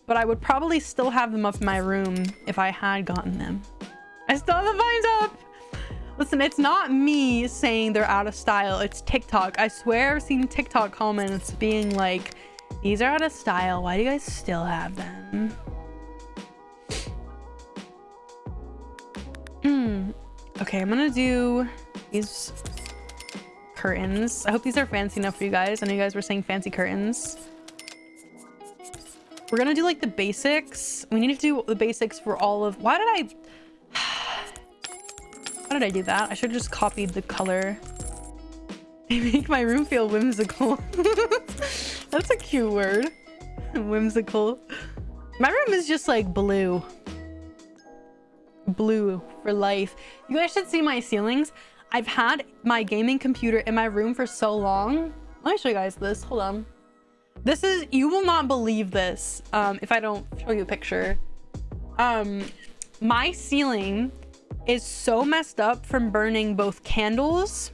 but I would probably still have them up in my room if I had gotten them. I still have the vines up. Listen, it's not me saying they're out of style. It's TikTok. I swear I've seen TikTok comments being like, these are out of style. Why do you guys still have them? Hmm. Okay, I'm gonna do these curtains. I hope these are fancy enough for you guys. I know you guys were saying fancy curtains. We're gonna do like the basics. We need to do the basics for all of... Why did I... Why did I do that? I should have just copied the color. They make my room feel whimsical. That's a cute word. whimsical. My room is just like blue. Blue for life. You guys should see my ceilings. I've had my gaming computer in my room for so long. Let me show you guys this. Hold on. This is, you will not believe this um, if I don't show you a picture. Um, my ceiling is so messed up from burning both candles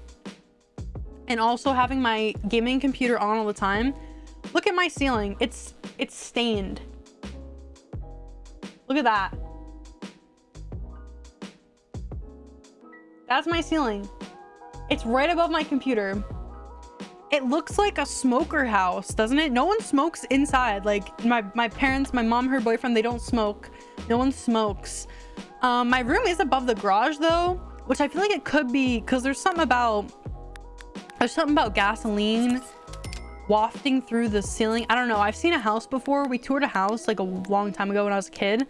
and also having my gaming computer on all the time. Look at my ceiling. It's, it's stained. Look at that. That's my ceiling. It's right above my computer. It looks like a smoker house, doesn't it? No one smokes inside. Like my, my parents, my mom, her boyfriend, they don't smoke. No one smokes. Um, my room is above the garage though, which I feel like it could be because there's something about, there's something about gasoline wafting through the ceiling. I don't know. I've seen a house before. We toured a house like a long time ago when I was a kid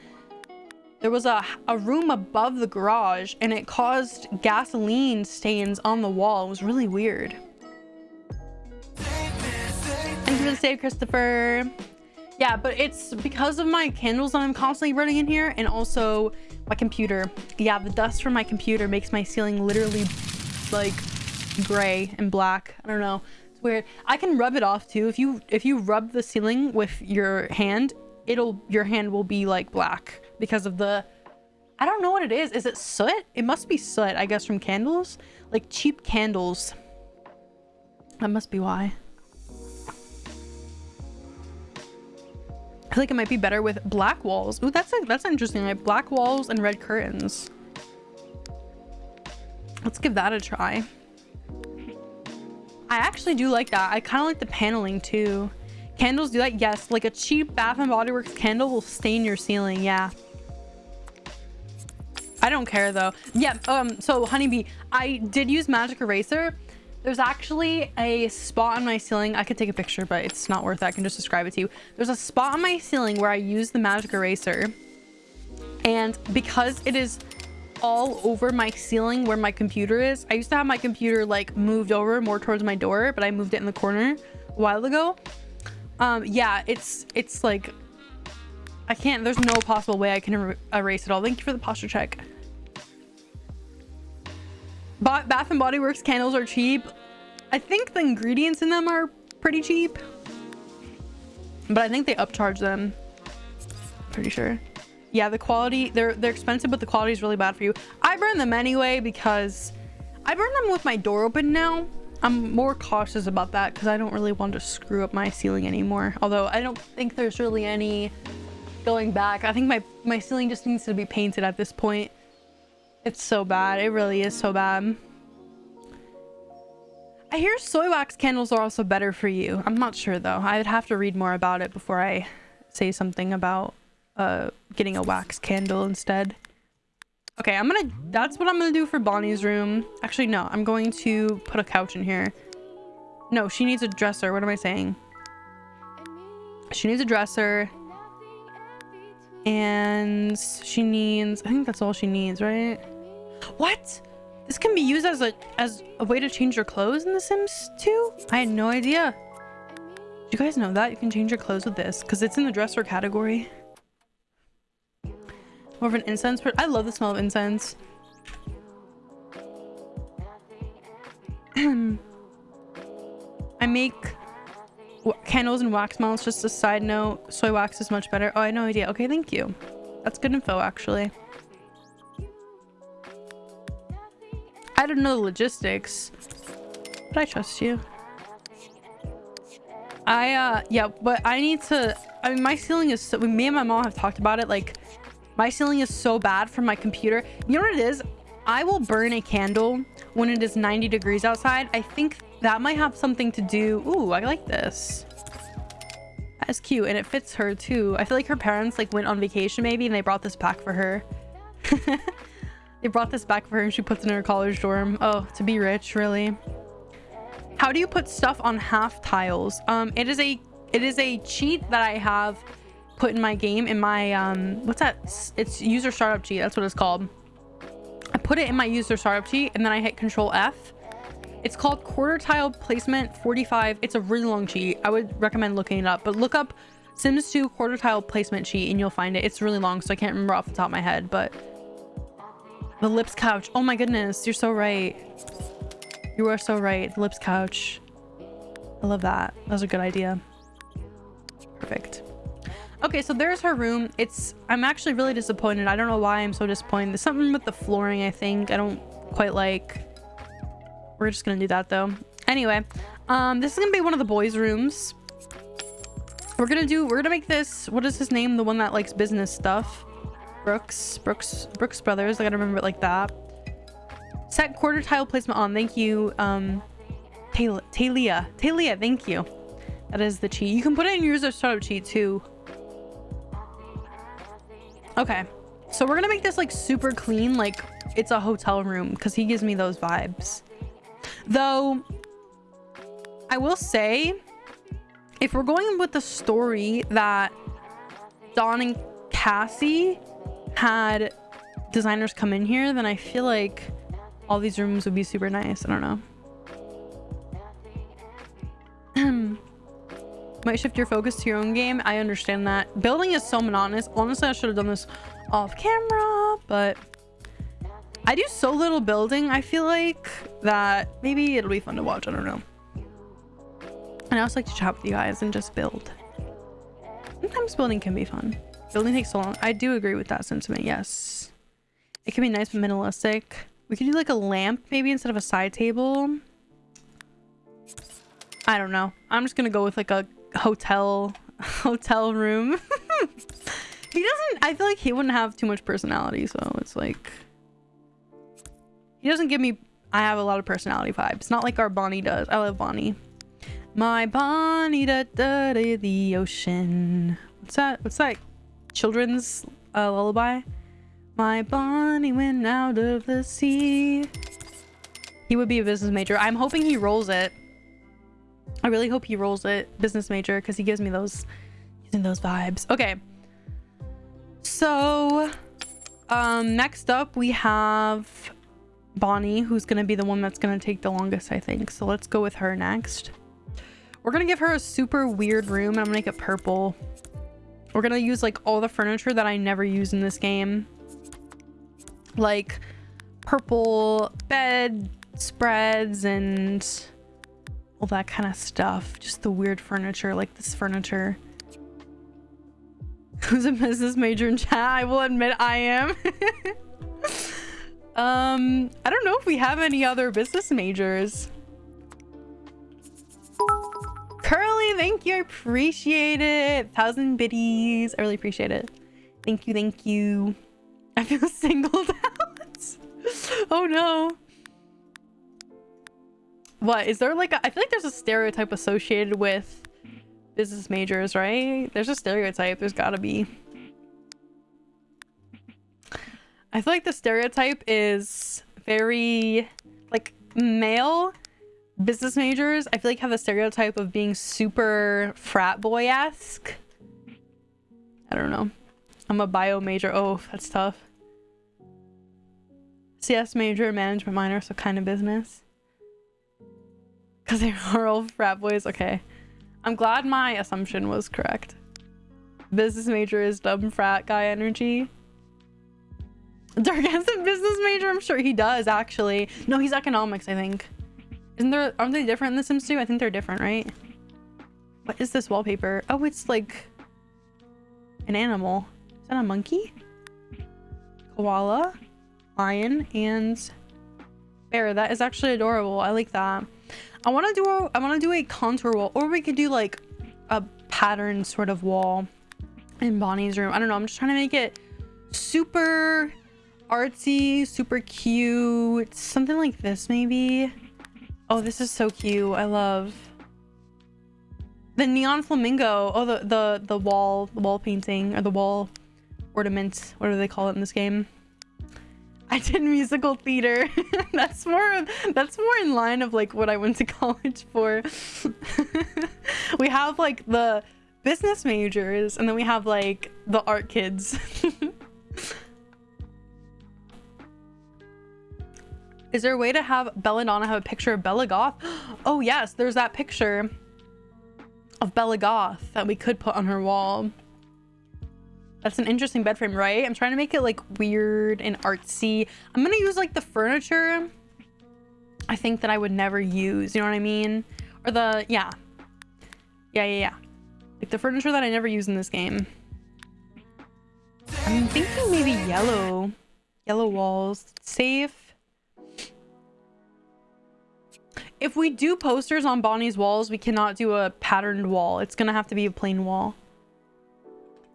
there was a, a room above the garage and it caused gasoline stains on the wall. It was really weird. Thank you for the save, Christopher. Yeah, but it's because of my candles that I'm constantly running in here and also my computer. Yeah, the dust from my computer makes my ceiling literally like gray and black. I don't know. It's weird. I can rub it off too. If you if you rub the ceiling with your hand, it'll your hand will be like black because of the I don't know what it is. Is it soot? It must be soot, I guess, from candles. Like cheap candles. That must be why. I feel like it might be better with black walls. Ooh, that's a, that's interesting. Like black walls and red curtains. Let's give that a try. I actually do like that. I kind of like the paneling too. Candles do that? Yes. Like a cheap Bath and Body Works candle will stain your ceiling. Yeah. I don't care though. Yeah, um, so Honeybee, I did use magic eraser. There's actually a spot on my ceiling. I could take a picture, but it's not worth it. I can just describe it to you. There's a spot on my ceiling where I use the magic eraser. And because it is all over my ceiling where my computer is, I used to have my computer like moved over more towards my door, but I moved it in the corner a while ago. Um, yeah, it's, it's like, I can't, there's no possible way I can er erase it all. Thank you for the posture check. Bath and Body Works candles are cheap. I think the ingredients in them are pretty cheap. But I think they upcharge them. Pretty sure. Yeah, the quality, they're they're expensive, but the quality is really bad for you. I burn them anyway because I burn them with my door open now. I'm more cautious about that because I don't really want to screw up my ceiling anymore. Although I don't think there's really any going back. I think my, my ceiling just needs to be painted at this point. It's so bad. It really is so bad. I hear soy wax candles are also better for you. I'm not sure though. I would have to read more about it before I say something about uh, getting a wax candle instead. Okay, I'm gonna... That's what I'm gonna do for Bonnie's room. Actually, no. I'm going to put a couch in here. No, she needs a dresser. What am I saying? She needs a dresser. And she needs... I think that's all she needs, right? What? This can be used as a as a way to change your clothes in The Sims 2? I had no idea. Do you guys know that? You can change your clothes with this because it's in the dresser category. More of an incense, I love the smell of incense. I make candles and wax melts. Just a side note, soy wax is much better. Oh, I had no idea. Okay, thank you. That's good info, actually. I don't know the logistics, but I trust you. I, uh, yeah, but I need to, I mean, my ceiling is so, me and my mom have talked about it, like, my ceiling is so bad from my computer. You know what it is? I will burn a candle when it is 90 degrees outside. I think that might have something to do... Ooh, I like this. That's cute. And it fits her too. I feel like her parents like went on vacation maybe and they brought this back for her. they brought this back for her and she puts it in her college dorm. Oh, to be rich, really. How do you put stuff on half tiles? Um, it is a it is a cheat that I have put in my game in my um what's that it's user startup cheat that's what it's called i put it in my user startup cheat and then i hit control f it's called quarter tile placement 45 it's a really long cheat i would recommend looking it up but look up sims 2 quarter tile placement cheat and you'll find it it's really long so i can't remember off the top of my head but the lips couch oh my goodness you're so right you are so right the lips couch i love that that was a good idea perfect Okay, so there's her room. It's I'm actually really disappointed. I don't know why I'm so disappointed. There's something with the flooring, I think. I don't quite like. We're just gonna do that though. Anyway, um, this is gonna be one of the boys' rooms. We're gonna do we're gonna make this what is his name? The one that likes business stuff. Brooks. Brooks Brooks Brothers. I gotta remember it like that. Set quarter tile placement on. Thank you. Um Talia. Talia, thank you. That is the cheat. You can put it in your user startup cheat too. Okay. So we're gonna make this like super clean, like it's a hotel room because he gives me those vibes. Though, I will say, if we're going with the story that Don and Cassie had designers come in here, then I feel like all these rooms would be super nice. I don't know. might shift your focus to your own game. I understand that. Building is so monotonous. Honestly, I should have done this off camera, but I do so little building, I feel like, that maybe it'll be fun to watch. I don't know. And I also like to chat with you guys and just build. Sometimes building can be fun. Building takes so long. I do agree with that sentiment, yes. It can be nice but minimalistic. We could do like a lamp maybe instead of a side table. I don't know. I'm just gonna go with like a hotel hotel room. he doesn't I feel like he wouldn't have too much personality, so it's like he doesn't give me I have a lot of personality vibes. Not like our Bonnie does. I love Bonnie. My Bonnie da da da the ocean. What's that? What's that? Children's uh, lullaby? My Bonnie went out of the sea. He would be a business major. I'm hoping he rolls it. I really hope he rolls it business major because he gives me those using those vibes. Okay. So um next up we have Bonnie, who's gonna be the one that's gonna take the longest, I think. So let's go with her next. We're gonna give her a super weird room I'm gonna make it purple. We're gonna use like all the furniture that I never use in this game. Like purple bed spreads and all that kind of stuff. Just the weird furniture, like this furniture. Who's a business major in chat? I will admit I am. um, I don't know if we have any other business majors. Curly thank you. I appreciate it. Thousand biddies. I really appreciate it. Thank you, thank you. I feel singled out. oh no. What is there like a, I feel like there's a stereotype associated with business majors, right? There's a stereotype. There's gotta be. I feel like the stereotype is very like male business majors. I feel like have a stereotype of being super frat boy-esque. I don't know. I'm a bio major. Oh, that's tough. CS major, management minor, so kind of business. Because they are all frat boys. Okay. I'm glad my assumption was correct. Business major is dumb frat guy energy. Dark has a business major? I'm sure he does, actually. No, he's economics, I think. Isn't there- aren't they different in The Sims 2? I think they're different, right? What is this wallpaper? Oh, it's like an animal. Is that a monkey? Koala, lion, and bear. That is actually adorable. I like that. I want to do a, I want to do a contour wall, or we could do like a pattern sort of wall in Bonnie's room. I don't know. I'm just trying to make it super artsy, super cute. Something like this, maybe. Oh, this is so cute. I love the neon flamingo. Oh, the the the wall, the wall painting or the wall ornament. What do they call it in this game? I did musical theater. that's more that's more in line of like what I went to college for. we have like the business majors and then we have like the art kids. Is there a way to have Belladonna have a picture of Bella Goth? Oh yes, there's that picture of Bella Goth that we could put on her wall. That's an interesting bed frame, right? I'm trying to make it like weird and artsy. I'm gonna use like the furniture I think that I would never use, you know what I mean? Or the, yeah. Yeah, yeah, yeah. Like the furniture that I never use in this game. I'm thinking maybe yellow. Yellow walls. Safe. If we do posters on Bonnie's walls, we cannot do a patterned wall. It's gonna have to be a plain wall.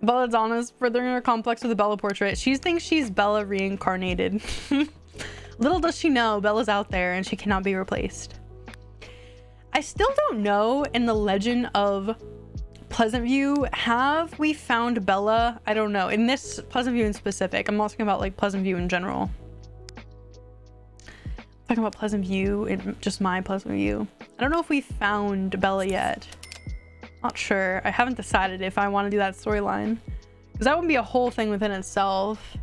Belladonna's furthering her complex with the Bella portrait. She thinks she's Bella reincarnated. Little does she know, Bella's out there and she cannot be replaced. I still don't know in the legend of Pleasantview, have we found Bella? I don't know. In this Pleasantview in specific, I'm not talking about like Pleasantview in general. Talking about Pleasantview and just my Pleasantview. I don't know if we found Bella yet. Not sure. I haven't decided if I want to do that storyline. Because that would be a whole thing within itself.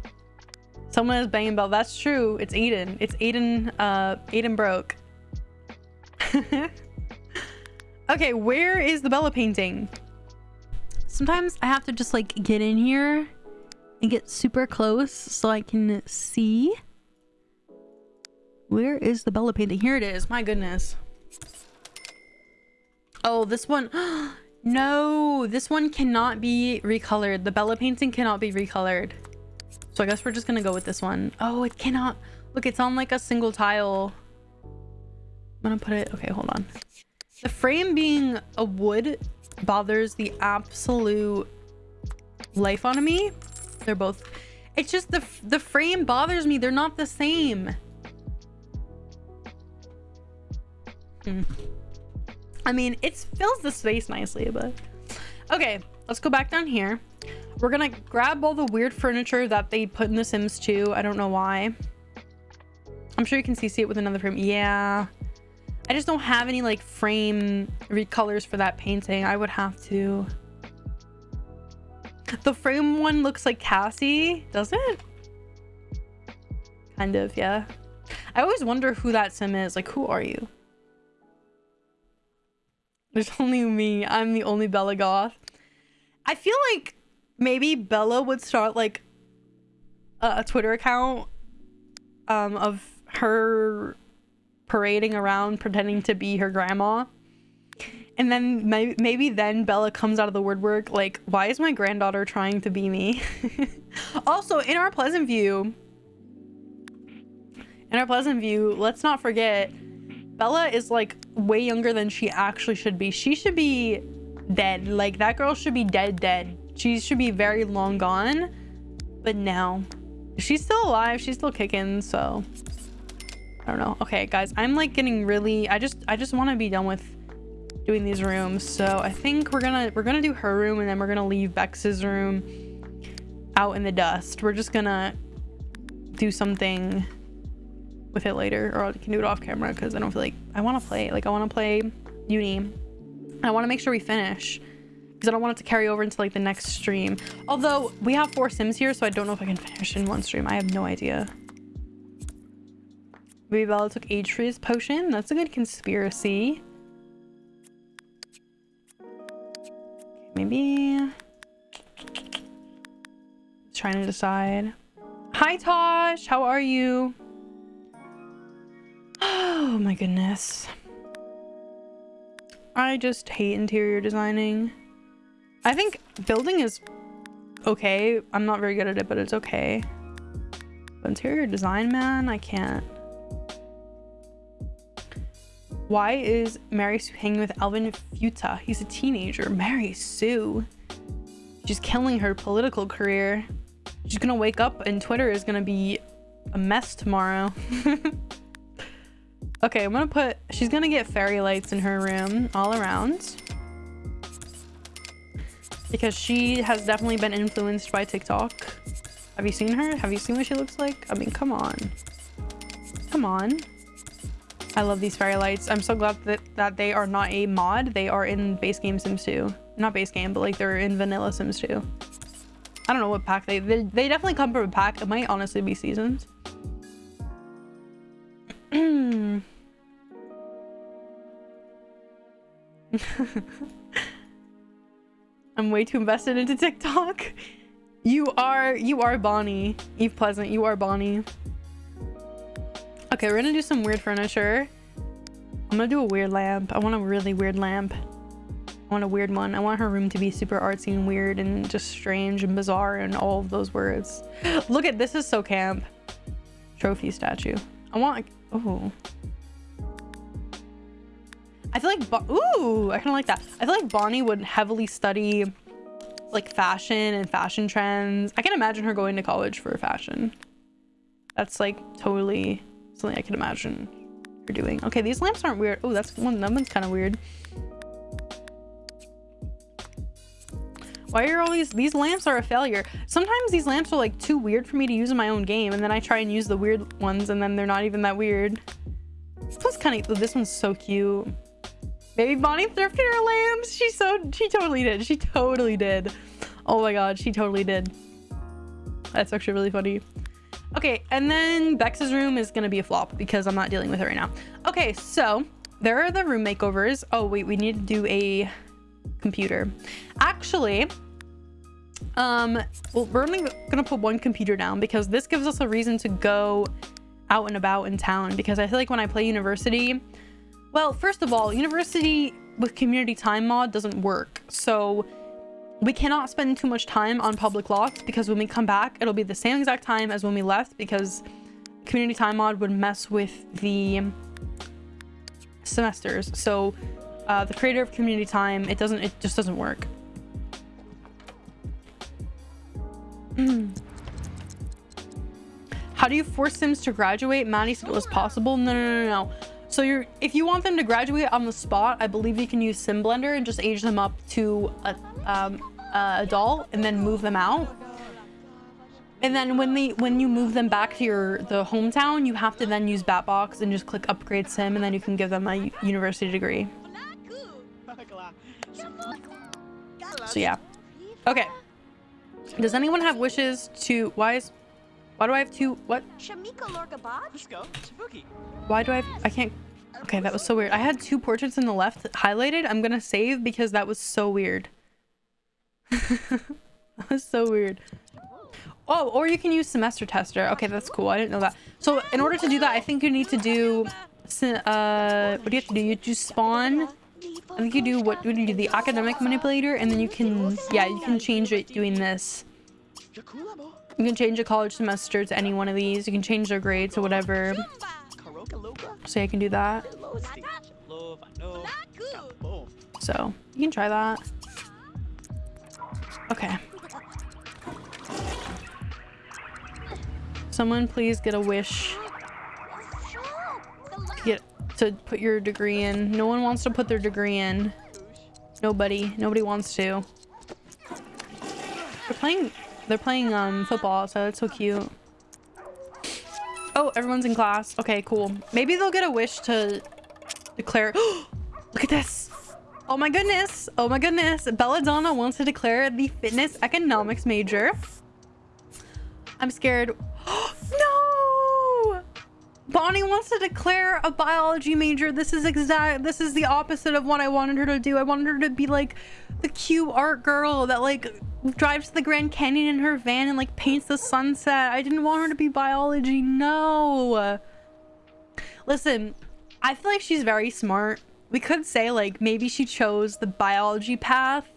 Someone is banging Bella. That's true. It's Aiden. It's Aiden, uh, Aiden broke. okay, where is the Bella painting? Sometimes I have to just like get in here and get super close so I can see. Where is the Bella painting? Here it is. My goodness. Oh, this one. No, this one cannot be recolored. The Bella painting cannot be recolored. So I guess we're just gonna go with this one. Oh, it cannot. Look, it's on like a single tile. I'm gonna put it. Okay, hold on. The frame being a wood bothers the absolute life out of me. They're both. It's just the the frame bothers me. They're not the same. I mean, it fills the space nicely, but... Okay, let's go back down here. We're gonna grab all the weird furniture that they put in The Sims 2. I don't know why. I'm sure you can see, see it with another frame. Yeah. I just don't have any, like, frame recolors for that painting. I would have to... The frame one looks like Cassie, does it? Kind of, yeah. I always wonder who that sim is. Like, who are you? There's only me. I'm the only Bella Goth. I feel like maybe Bella would start like a, a Twitter account um, of her parading around pretending to be her grandma. And then maybe, maybe then Bella comes out of the woodwork like, why is my granddaughter trying to be me? also, in our Pleasantview, in our Pleasantview, let's not forget Bella is like way younger than she actually should be. She should be dead. Like that girl should be dead, dead. She should be very long gone. But no, she's still alive. She's still kicking. So I don't know. Okay, guys, I'm like getting really, I just, I just want to be done with doing these rooms. So I think we're gonna, we're gonna do her room and then we're gonna leave Bex's room out in the dust. We're just gonna do something with it later or I can do it off camera because I don't feel like I want to play like I want to play uni. I want to make sure we finish because I don't want it to carry over into like the next stream. Although we have four sims here so I don't know if I can finish in one stream. I have no idea. Baby Bella took age freeze potion. That's a good conspiracy. Maybe. Trying to decide. Hi Tosh. How are you Oh my goodness. I just hate interior designing. I think building is okay. I'm not very good at it, but it's okay. But interior design, man, I can't. Why is Mary Sue hanging with Alvin Futa? He's a teenager. Mary Sue. She's killing her political career. She's gonna wake up and Twitter is gonna be a mess tomorrow. Okay, I'm gonna put, she's gonna get fairy lights in her room all around. Because she has definitely been influenced by TikTok. Have you seen her? Have you seen what she looks like? I mean, come on. Come on. I love these fairy lights. I'm so glad that, that they are not a mod. They are in base game Sims 2. Not base game, but like they're in vanilla Sims 2. I don't know what pack they, they, they definitely come from a pack. It might honestly be seasons. I'm way too invested into TikTok. You are, you are Bonnie. Eve Pleasant, you are Bonnie. Okay, we're gonna do some weird furniture. I'm gonna do a weird lamp. I want a really weird lamp. I want a weird one. I want her room to be super artsy and weird and just strange and bizarre and all of those words. Look at this is so camp. Trophy statue. I want, oh. I feel like, Bo ooh, I kind of like that. I feel like Bonnie would heavily study like fashion and fashion trends. I can imagine her going to college for fashion. That's like totally something I can imagine her doing. Okay, these lamps aren't weird. Oh, that's one, that one's kind of weird. Why are all these, these lamps are a failure. Sometimes these lamps are like too weird for me to use in my own game. And then I try and use the weird ones and then they're not even that weird. This one's kind of, this one's so cute. Baby Bonnie thrifted her lambs. She so she totally did. She totally did. Oh my god, she totally did. That's actually really funny. Okay, and then Bex's room is gonna be a flop because I'm not dealing with it right now. Okay, so there are the room makeovers. Oh wait, we need to do a computer. Actually, um, well, we're only gonna put one computer down because this gives us a reason to go out and about in town because I feel like when I play university, well, first of all, university with community time mod doesn't work. So we cannot spend too much time on public lots because when we come back, it'll be the same exact time as when we left because community time mod would mess with the semesters. So uh, the creator of community time, it doesn't, it just doesn't work. How do you force Sims to graduate? Maddie said it was possible. No, no, no, no. So you're, if you want them to graduate on the spot, I believe you can use Sim Blender and just age them up to a, um, a adult and then move them out. And then when they when you move them back to your the hometown, you have to then use Batbox and just click upgrade sim and then you can give them a university degree. So yeah. Okay. Does anyone have wishes to why is why do I have two what? Why do I have, I can't Okay, that was so weird. I had two portraits in the left highlighted. I'm gonna save because that was so weird. that was so weird. Oh, or you can use semester tester. Okay, that's cool. I didn't know that. So in order to do that, I think you need to do, uh, what do you have to do? You just spawn. I think you do what, you do? The academic manipulator, and then you can, yeah, you can change it doing this. You can change a college semester to any one of these. You can change their grade to whatever. So I can do that. So you can try that. Okay. Someone please get a wish to put your degree in. No one wants to put their degree in. Nobody. Nobody wants to. They're playing they're playing um football, so that's so cute. Oh, everyone's in class. Okay, cool. Maybe they'll get a wish to declare Look at this. Oh my goodness. Oh my goodness. Belladonna wants to declare the fitness economics major. I'm scared. Bonnie wants to declare a biology major. This is exact. This is the opposite of what I wanted her to do. I wanted her to be like the cute art girl that like drives to the Grand Canyon in her van and like paints the sunset. I didn't want her to be biology. No. Listen, I feel like she's very smart. We could say like maybe she chose the biology path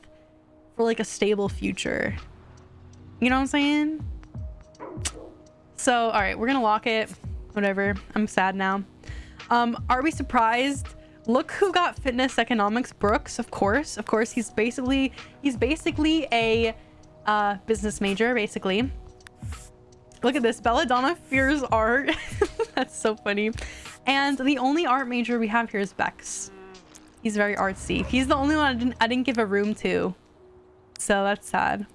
for like a stable future. You know what I'm saying? So, all right, we're gonna lock it. Whatever. I'm sad now. Um, are we surprised? Look who got fitness economics. Brooks, of course. Of course, he's basically he's basically a uh, business major, basically. Look at this. Belladonna fears art. That's so funny. And the only art major we have here is Bex. He's very artsy. He's the only one I didn't, I didn't give a room to. So that's sad.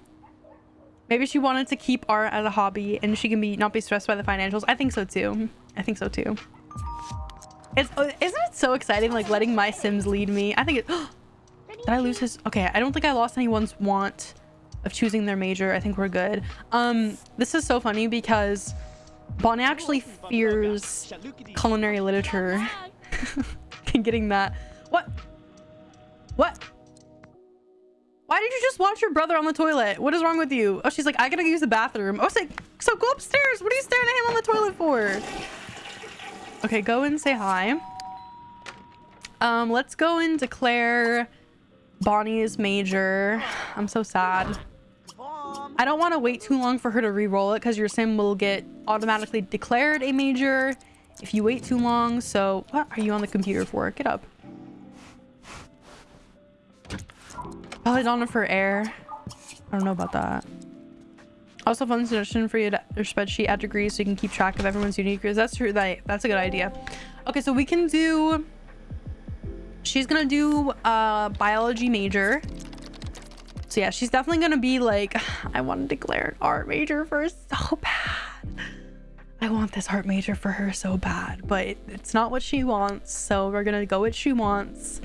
Maybe she wanted to keep art as a hobby and she can be not be stressed by the financials. I think so too. I think so too. It's uh, isn't it so exciting like letting my sims lead me? I think it Did I lose his Okay, I don't think I lost anyone's want of choosing their major. I think we're good. Um this is so funny because Bonnie actually fears culinary literature. and Getting that. What? What? Why did you just watch your brother on the toilet? What is wrong with you? Oh, she's like, I gotta use the bathroom. Oh, say, so go upstairs. What are you staring at him on the toilet for? Okay, go and say hi. Um, let's go and declare Bonnie's major. I'm so sad. I don't want to wait too long for her to re-roll it because your sim will get automatically declared a major if you wait too long. So what are you on the computer for? Get up. Belladonna for air. I don't know about that. Also, fun suggestion for you to your spreadsheet add degrees so you can keep track of everyone's unique degrees. That's true. That that's a good idea. Okay, so we can do. She's gonna do a biology major. So yeah, she's definitely gonna be like, I want to declare an art major for her so bad. I want this art major for her so bad, but it's not what she wants. So we're gonna go what she wants.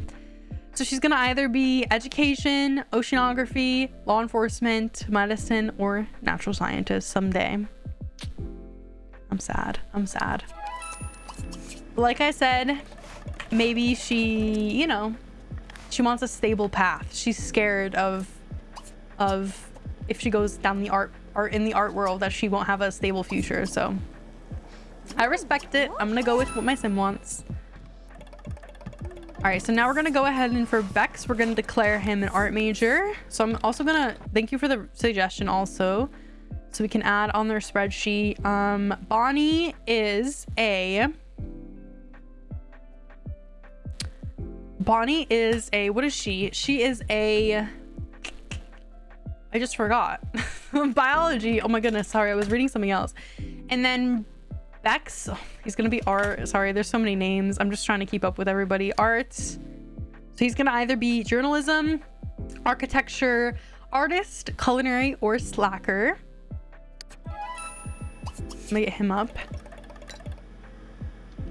So she's gonna either be education, oceanography, law enforcement, medicine, or natural scientist someday. I'm sad. I'm sad. Like I said, maybe she, you know, she wants a stable path. She's scared of, of if she goes down the art, art in the art world that she won't have a stable future. So I respect it. I'm gonna go with what my sim wants. All right, so now we're gonna go ahead and for Bex, we're gonna declare him an art major. So I'm also gonna thank you for the suggestion also. So we can add on their spreadsheet. Um, Bonnie is a Bonnie is a what is she? She is a I just forgot. Biology. Oh my goodness, sorry, I was reading something else. And then Bex. Oh, he's gonna be art. Sorry, there's so many names. I'm just trying to keep up with everybody. Art. So he's gonna either be journalism, architecture, artist, culinary, or slacker. Let me get him up.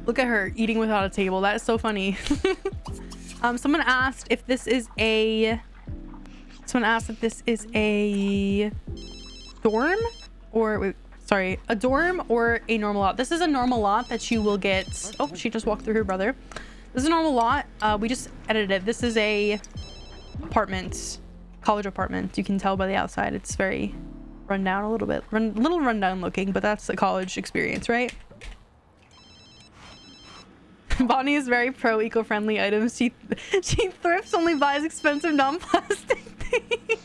Look at her eating without a table. That is so funny. um, someone asked if this is a. Someone asked if this is a dorm or wait, sorry, a dorm or a normal lot. This is a normal lot that you will get. Oh, she just walked through her brother. This is a normal lot. Uh, we just edited it. This is a apartment, college apartment. You can tell by the outside. It's very run down a little bit, run, little rundown looking, but that's the college experience, right? Bonnie is very pro eco-friendly items. She she thrifts only buys expensive non-plastic things.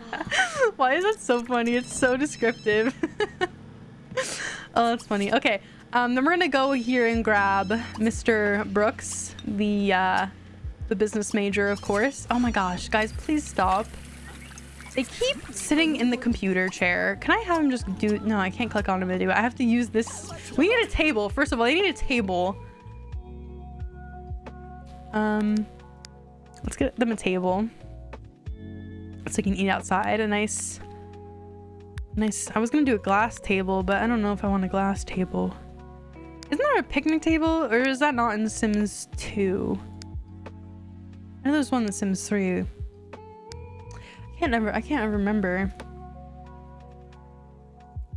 Why is that so funny? It's so descriptive. oh, that's funny. Okay, um, then we're gonna go here and grab Mr. Brooks, the uh, the business major, of course. Oh my gosh, guys, please stop. They keep sitting in the computer chair. Can I have them just do... No, I can't click on a video. I have to use this... We need a table. First of all, they need a table. Um, Let's get them a table. So they can eat outside. A nice... Nice... I was going to do a glass table, but I don't know if I want a glass table. Isn't there a picnic table? Or is that not in Sims 2? I know there's one in Sims 3 I can't never I can't remember.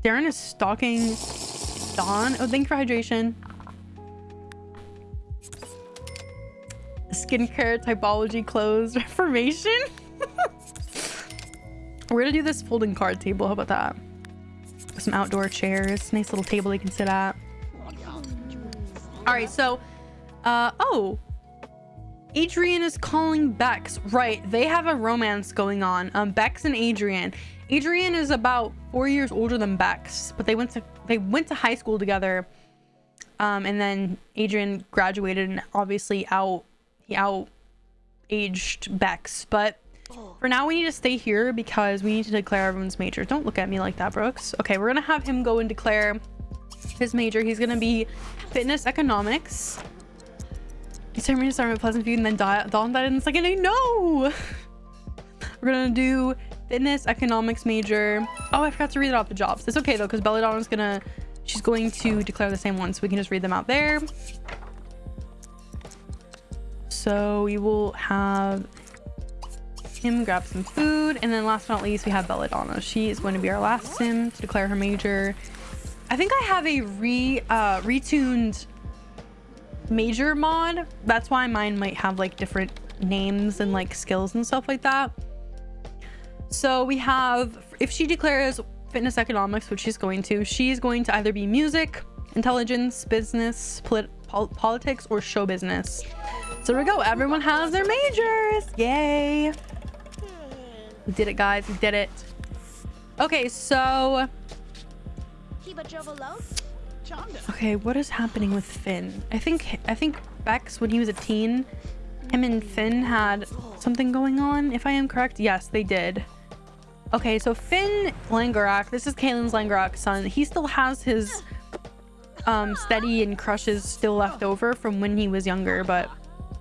Darren is stalking Dawn. Oh, thank you for hydration. Skincare typology clothes, reformation. We're gonna do this folding card table. How about that? Some outdoor chairs. Nice little table they can sit at. All right, so, uh, oh, Adrian is calling Bex. Right, they have a romance going on. Um, Bex and Adrian. Adrian is about four years older than Bex, but they went to they went to high school together. Um, and then Adrian graduated and obviously out he out aged Bex. But for now, we need to stay here because we need to declare everyone's major. Don't look at me like that, Brooks. Okay, we're gonna have him go and declare his major. He's gonna be fitness economics. You turned me to start with Pleasantview and then Dawn died in the second day. No! We're gonna do fitness, economics major. Oh, I forgot to read it off the jobs. It's okay though, because Belladonna's gonna, she's going to declare the same one, so we can just read them out there. So we will have him grab some food. And then last but not least, we have Belladonna. She is going to be our last sim to declare her major. I think I have a re uh, retuned major mod. That's why mine might have like different names and like skills and stuff like that. So we have, if she declares fitness economics, which she's going to, she's going to either be music, intelligence, business, polit pol politics, or show business. So there we go. Everyone has their majors. Yay. We did it, guys. We did it. Okay, so... Okay, what is happening with Finn? I think I think Bex, when he was a teen, him and Finn had something going on, if I am correct. Yes, they did. Okay, so Finn Langerak, this is Kaylin's Langerak son. He still has his um, steady and crushes still left over from when he was younger, but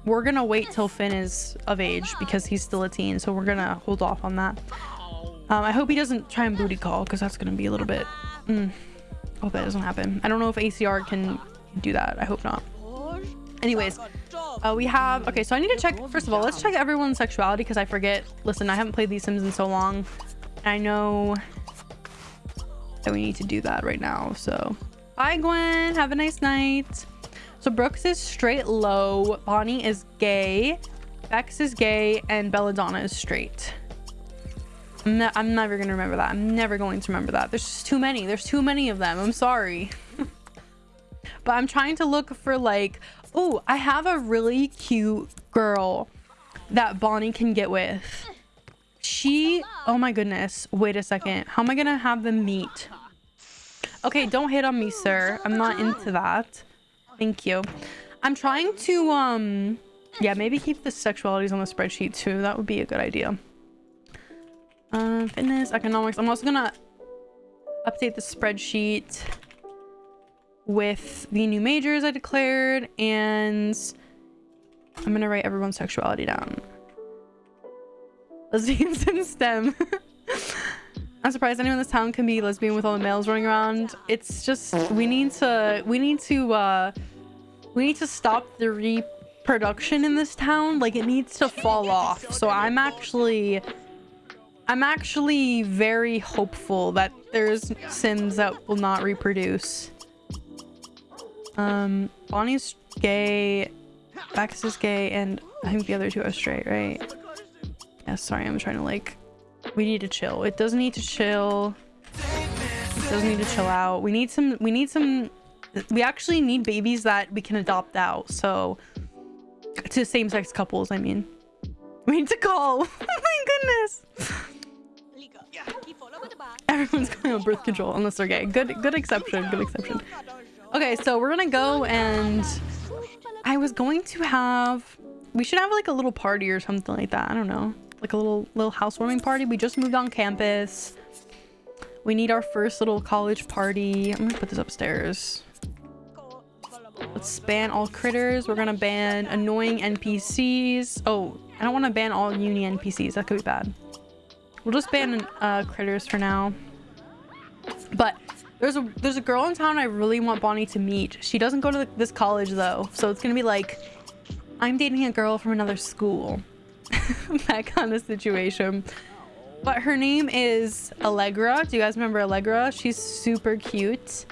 we're gonna wait till Finn is of age because he's still a teen, so we're gonna hold off on that. Um, I hope he doesn't try and booty call because that's gonna be a little bit... Mm hope that doesn't happen. I don't know if ACR can do that. I hope not. Anyways, uh, we have... Okay, so I need to check... First of all, let's check everyone's sexuality because I forget. Listen, I haven't played these Sims in so long. I know that we need to do that right now. So, bye, Gwen. Have a nice night. So, Brooks is straight low. Bonnie is gay. Bex is gay. And Belladonna is straight. I'm, ne I'm never going to remember that. I'm never going to remember that. There's just too many. There's too many of them. I'm sorry. but I'm trying to look for like, oh, I have a really cute girl that Bonnie can get with. She, oh my goodness. Wait a second. How am I going to have them meet? Okay, don't hit on me, sir. I'm not into that. Thank you. I'm trying to, um, yeah, maybe keep the sexualities on the spreadsheet too. That would be a good idea. Um, fitness, economics. I'm also gonna update the spreadsheet with the new majors I declared and I'm gonna write everyone's sexuality down. Lesbians in STEM. I'm surprised anyone in this town can be lesbian with all the males running around. It's just we need to we need to uh we need to stop the reproduction in this town. Like it needs to fall off. So I'm actually I'm actually very hopeful that there's Sims that will not reproduce. Um, Bonnie's gay, Bex is gay, and I think the other two are straight, right? Yeah, sorry, I'm trying to like... We need to chill. It doesn't need to chill. It doesn't need to chill out. We need some... We need some... We actually need babies that we can adopt out, so... To same-sex couples, I mean. We need to call. oh my goodness. Everyone's going on birth control unless they're gay. Good, good exception. Good exception. Okay, so we're gonna go and I was going to have we should have like a little party or something like that. I don't know. Like a little little housewarming party. We just moved on campus. We need our first little college party. I'm gonna put this upstairs. Let's ban all critters. We're gonna ban annoying NPCs. Oh, I don't want to ban all uni NPCs. That could be bad. We'll just ban uh, critters for now. But there's a there's a girl in town I really want Bonnie to meet. She doesn't go to this college though, so it's gonna be like I'm dating a girl from another school. That kind of situation. But her name is Allegra. Do you guys remember Allegra? She's super cute.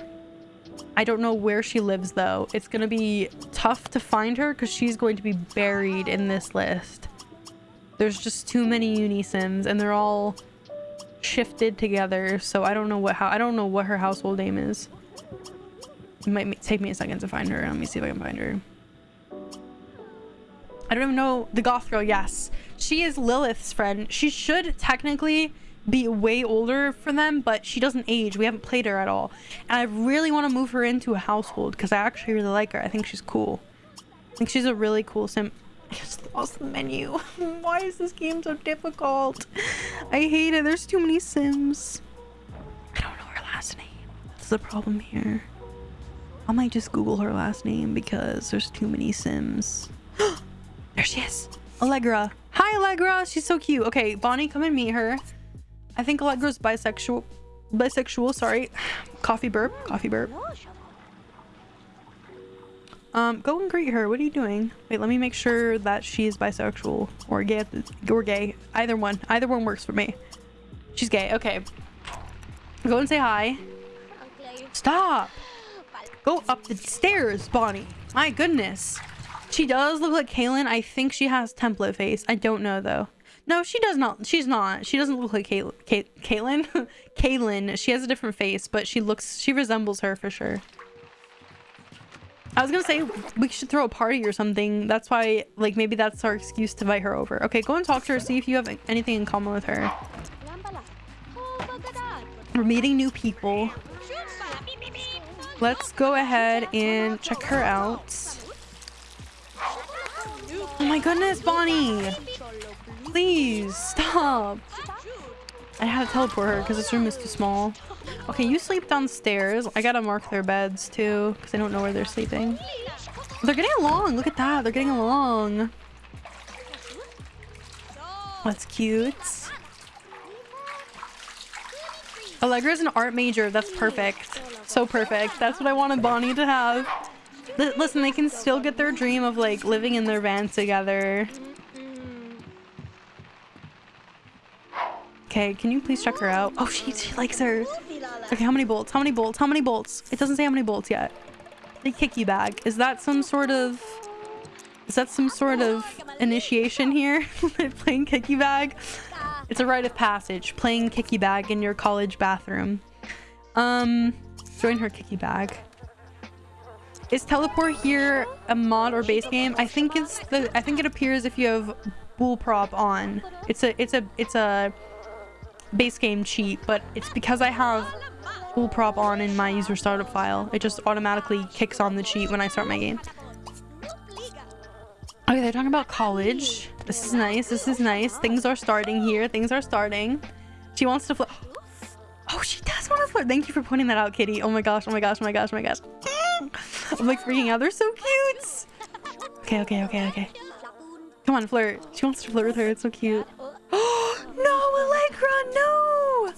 I don't know where she lives though. It's gonna be tough to find her because she's going to be buried in this list. There's just too many Unisims and they're all shifted together. So I don't know what how I don't know what her household name is. It might take me a second to find her. Let me see if I can find her. I don't even know the goth girl. Yes, she is Lilith's friend. She should technically be way older for them, but she doesn't age. We haven't played her at all. And I really want to move her into a household because I actually really like her. I think she's cool. I think she's a really cool sim. I just lost the menu. Why is this game so difficult? I hate it. There's too many sims. I don't know her last name. That's the problem here. I might just Google her last name because there's too many sims. there she is. Allegra. Hi, Allegra. She's so cute. Okay, Bonnie, come and meet her. I think Allegra's bisexual. Bisexual, sorry. Coffee burp. Coffee burp. Um, go and greet her. What are you doing? Wait, let me make sure that she's bisexual or gay. Or gay. Either one. Either one works for me. She's gay. Okay. Go and say hi. Stop. Go up the stairs, Bonnie. My goodness. She does look like Kaylin. I think she has template face. I don't know though. No, she does not. She's not. She doesn't look like Kay Kay Kaylin. Kaylin. She has a different face, but she looks, she resembles her for sure. I was gonna say we should throw a party or something. That's why, like, maybe that's our excuse to invite her over. Okay, go and talk to her. See if you have anything in common with her. We're meeting new people. Let's go ahead and check her out. Oh my goodness, Bonnie! Please, stop! I had to teleport her because this room is too small. Okay, you sleep downstairs. I gotta mark their beds too because I don't know where they're sleeping. They're getting along. Look at that. They're getting along. That's cute. Allegra's an art major. That's perfect. So perfect. That's what I wanted Bonnie to have. Listen, they can still get their dream of like living in their van together. Okay, can you please check her out? Oh, she, she likes her. Okay, how many bolts? How many bolts? How many bolts? It doesn't say how many bolts yet. The kicky bag. Is that some sort of... Is that some sort of initiation here? playing kicky bag? It's a rite of passage. Playing kicky bag in your college bathroom. Um, join her kicky bag. Is teleport here a mod or base game? I think it's the. I think it appears if you have boolprop on. It's a. It's a. It's a base game cheat, but it's because I have boolprop on in my user startup file. It just automatically kicks on the cheat when I start my game. Okay, they're talking about college. This is nice. This is nice. Things are starting here. Things are starting. She wants to flip. Oh, she does want to flirt. Thank you for pointing that out, Kitty. Oh my gosh. Oh my gosh. Oh my gosh. Oh my gosh. I'm like freaking out. They're so cute. Okay, okay, okay, okay. Come on, flirt. She wants to flirt with her. It's so cute. no, Allegra, no!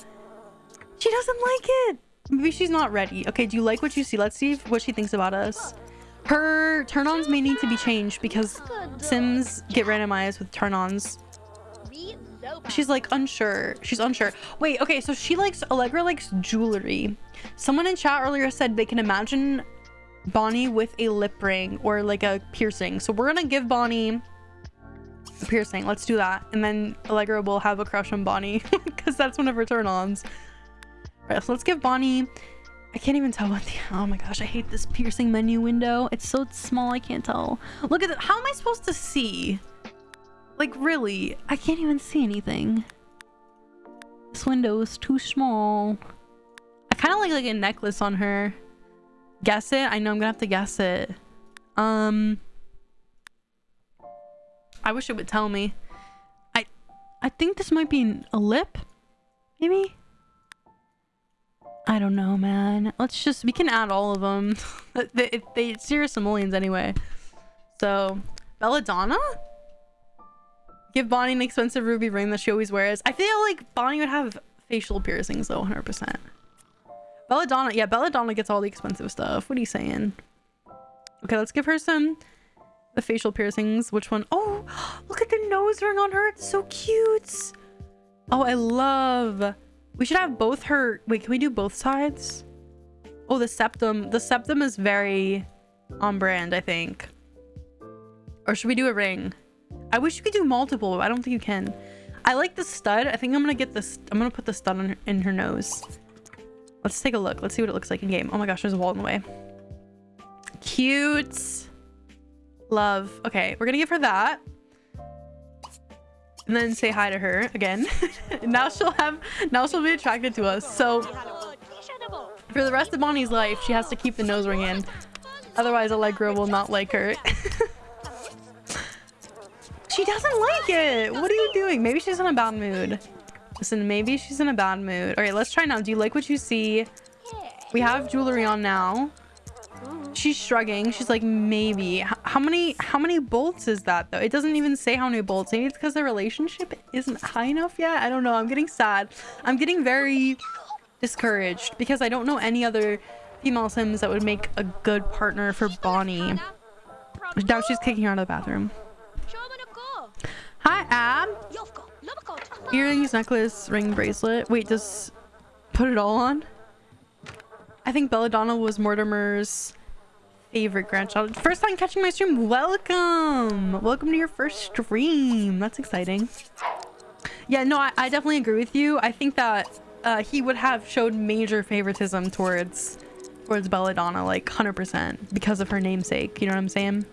She doesn't like it. Maybe she's not ready. Okay, do you like what you see? Let's see if, what she thinks about us. Her turn-ons may need to be changed because Sims get randomized with turn-ons. She's like unsure. She's unsure. Wait, okay, so she likes, Allegra likes jewelry. Someone in chat earlier said they can imagine Bonnie with a lip ring or like a piercing. So we're gonna give Bonnie a piercing. Let's do that. And then Allegra will have a crush on Bonnie because that's one of her turn-ons. Right, so let's give Bonnie... I can't even tell what the... Oh my gosh, I hate this piercing menu window. It's so small, I can't tell. Look at it. How am I supposed to see? Like, really? I can't even see anything. This window is too small. I kind of like like a necklace on her. Guess it? I know I'm gonna have to guess it. Um... I wish it would tell me. I I think this might be a lip. Maybe? I don't know, man. Let's just we can add all of them. they, they it's zero simoleons anyway. So Belladonna? Give Bonnie an expensive ruby ring that she always wears. I feel like Bonnie would have facial piercings though, 100%. Belladonna, yeah, Belladonna gets all the expensive stuff. What are you saying? Okay, let's give her some the facial piercings. Which one? Oh, look at the nose ring on her. It's so cute. Oh, I love. We should have both her. Wait, can we do both sides? Oh, the septum. The septum is very on brand, I think. Or should we do a ring? I wish you could do multiple, but I don't think you can. I like the stud. I think I'm gonna get this. I'm gonna put the stud her, in her nose. Let's take a look. Let's see what it looks like in game. Oh my gosh, there's a wall in the way. Cute. Love. Okay, we're gonna give her that. And then say hi to her again. now she'll have, now she'll be attracted to us. So for the rest of Bonnie's life, she has to keep the nose ring in. Otherwise, Allegra will not like her. she doesn't like it. What are you doing? Maybe she's in a bad mood. Listen, maybe she's in a bad mood. All right, let's try now. Do you like what you see? We have jewelry on now. She's shrugging. She's like, maybe. How many how many bolts is that though? It doesn't even say how many bolts. Maybe it's because the relationship isn't high enough yet. I don't know. I'm getting sad. I'm getting very discouraged because I don't know any other female sims that would make a good partner for Bonnie. Now she's kicking her out of the bathroom. Hi, Ab. Earrings, necklace, ring, bracelet. Wait, just put it all on? I think Belladonna was Mortimer's favorite grandchild. First time catching my stream. Welcome. Welcome to your first stream. That's exciting. Yeah, no, I, I definitely agree with you. I think that uh, he would have showed major favoritism towards towards Belladonna, like 100% because of her namesake. You know what I'm saying?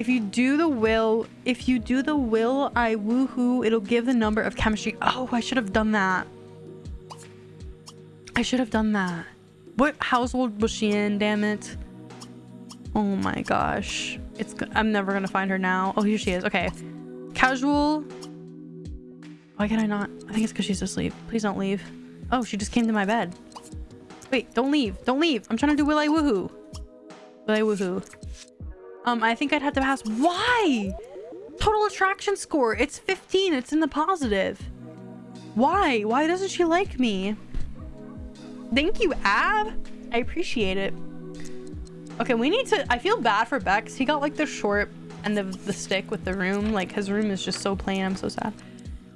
If you do the will, if you do the will, I woohoo, it'll give the number of chemistry. Oh, I should have done that. I should have done that. What household was she in? Damn it. Oh my gosh. It's I'm never gonna find her now. Oh, here she is. Okay. Casual. Why can I not? I think it's because she's asleep. Please don't leave. Oh, she just came to my bed. Wait, don't leave. Don't leave. I'm trying to do Will I Woohoo. Will I Woohoo. Um, I think I'd have to pass. Why? Total attraction score. It's 15. It's in the positive. Why? Why doesn't she like me? Thank you, Ab. I appreciate it. Okay, we need to... I feel bad for Bex. He got like the short end of the stick with the room. Like his room is just so plain. I'm so sad.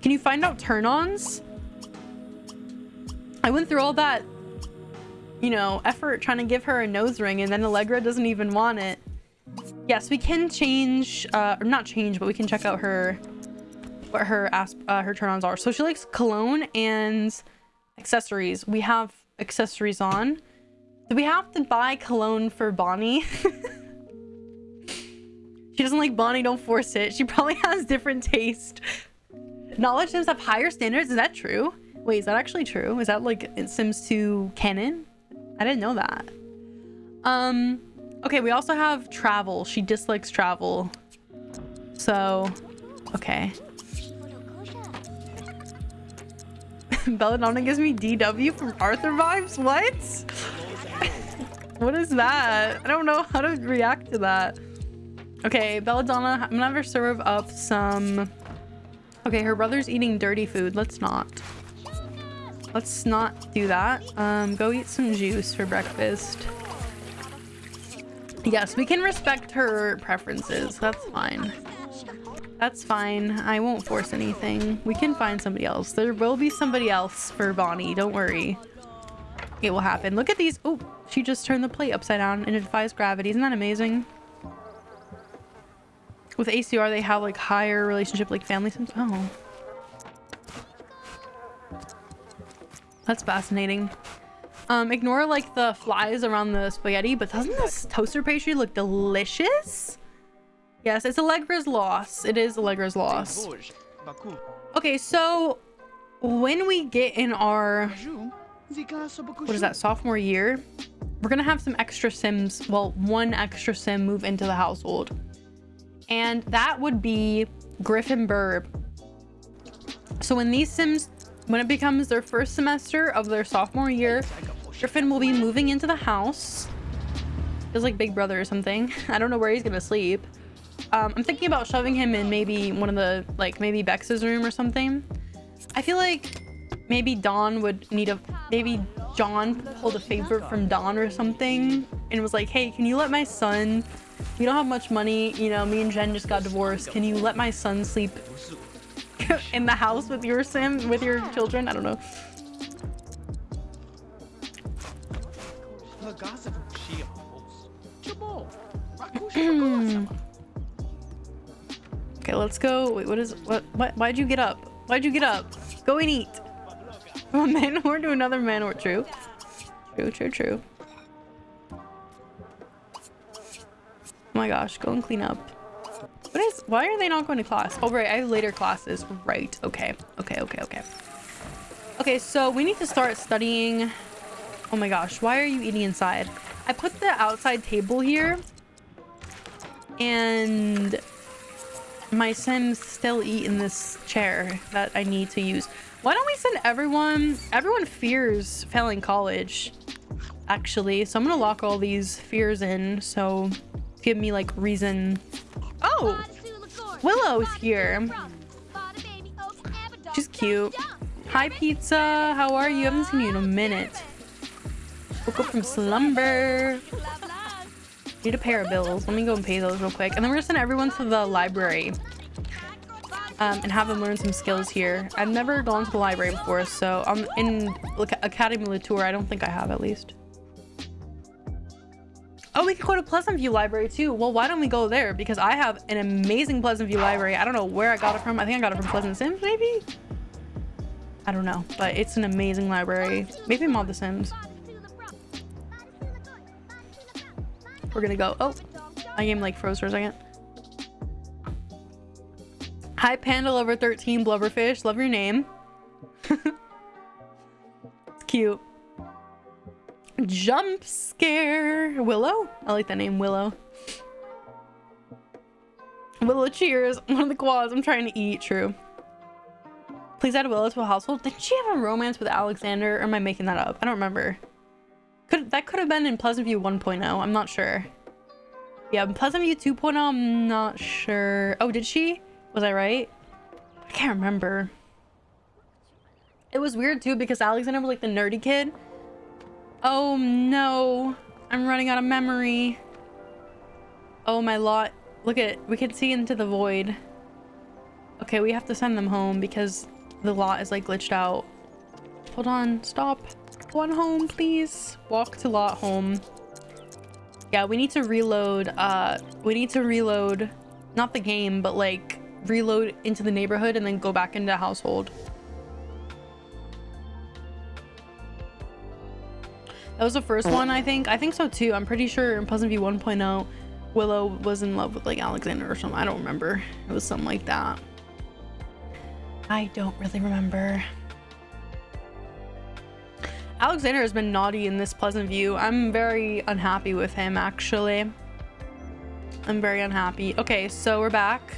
Can you find out turn-ons? I went through all that, you know, effort trying to give her a nose ring and then Allegra doesn't even want it. Yes, we can change, uh, or not change, but we can check out her, what her, asp uh, her turn-ons are. So she likes cologne and accessories. We have accessories on. Do we have to buy cologne for Bonnie? she doesn't like Bonnie, don't force it. She probably has different taste. Knowledge Sims have higher standards, is that true? Wait, is that actually true? Is that like Sims 2 canon? I didn't know that. Um, okay, we also have travel. She dislikes travel. So, okay. Belladonna gives me DW from Arthur vibes? What? what is that? I don't know how to react to that. Okay, Belladonna, I'm gonna have her serve up some... Okay, her brother's eating dirty food. Let's not. Let's not do that. Um, go eat some juice for breakfast. Yes, we can respect her preferences. That's fine. That's fine. I won't force anything. We can find somebody else. There will be somebody else for Bonnie. Don't worry. It will happen. Look at these. Oh, she just turned the plate upside down and it defies gravity. Isn't that amazing? With ACR, they have like higher relationship like family sims. Oh. That's fascinating. Um, ignore like the flies around the spaghetti, but doesn't this toaster pastry look delicious? Yes, it's Allegra's loss. It is Allegra's loss. Okay, so when we get in our what is that sophomore year we're gonna have some extra sims well one extra sim move into the household and that would be Griffin Burb. So when these Sims, when it becomes their first semester of their sophomore year, Griffin will be moving into the house. Feels like Big Brother or something. I don't know where he's gonna sleep. Um, I'm thinking about shoving him in maybe one of the, like maybe Bex's room or something. I feel like maybe Don would need a, maybe John pulled a favor from Don or something and was like, hey, can you let my son, we don't have much money, you know, me and Jen just got divorced. Can you let my son sleep in the house with your sim, with your children? I don't know. okay, let's go. Wait, what is, what, what, why'd you get up? Why'd you get up? Go and eat. From a manor to another man or True. True, true, true. Oh my gosh, go and clean up. What is, why are they not going to class? Oh, right, I have later classes. Right, okay. Okay, okay, okay. Okay, so we need to start studying. Oh my gosh, why are you eating inside? I put the outside table here. And my sims still eat in this chair that I need to use. Why don't we send everyone... Everyone fears failing college, actually. So I'm to lock all these fears in. So give me, like, reason... Oh! Willow's here. She's cute. Hi, Pizza. How are you? I haven't seen you in a minute. Woke up from slumber. Need a pair of bills. Let me go and pay those real quick. And then we're gonna send everyone to the library um, and have them learn some skills here. I've never gone to the library before, so I'm in Académie Le Tour. I don't think I have at least. Oh, we could go to Pleasantview Library too. Well, why don't we go there? Because I have an amazing Pleasantview Library. I don't know where I got it from. I think I got it from Pleasant Sims, maybe? I don't know, but it's an amazing library. Maybe Mod The Sims. We're gonna go. Oh, my game like froze for a second. Hi, Panda Lover 13 Blubberfish. Love your name. it's cute. Jump scare. Willow? I like that name, Willow. Willow cheers. One of the quads I'm trying to eat. True. Please add Willow to a household. Did she have a romance with Alexander? Or am I making that up? I don't remember. Could That could have been in Pleasantview 1.0. I'm not sure. Yeah, Pleasantview 2.0, I'm not sure. Oh, did she? Was I right? I can't remember. It was weird too because Alexander was like the nerdy kid. Oh no. I'm running out of memory. Oh my lot. Look at it. We can see into the void. Okay, we have to send them home because the lot is like glitched out. Hold on. Stop. One home, please. Walk to lot home. Yeah, we need to reload. Uh, we need to reload. Not the game, but like reload into the neighborhood and then go back into household. That was the first one, I think. I think so too. I'm pretty sure in Pleasantview 1.0, Willow was in love with like Alexander or something. I don't remember. It was something like that. I don't really remember. Alexander has been naughty in this Pleasantview. I'm very unhappy with him, actually. I'm very unhappy. Okay, so we're back.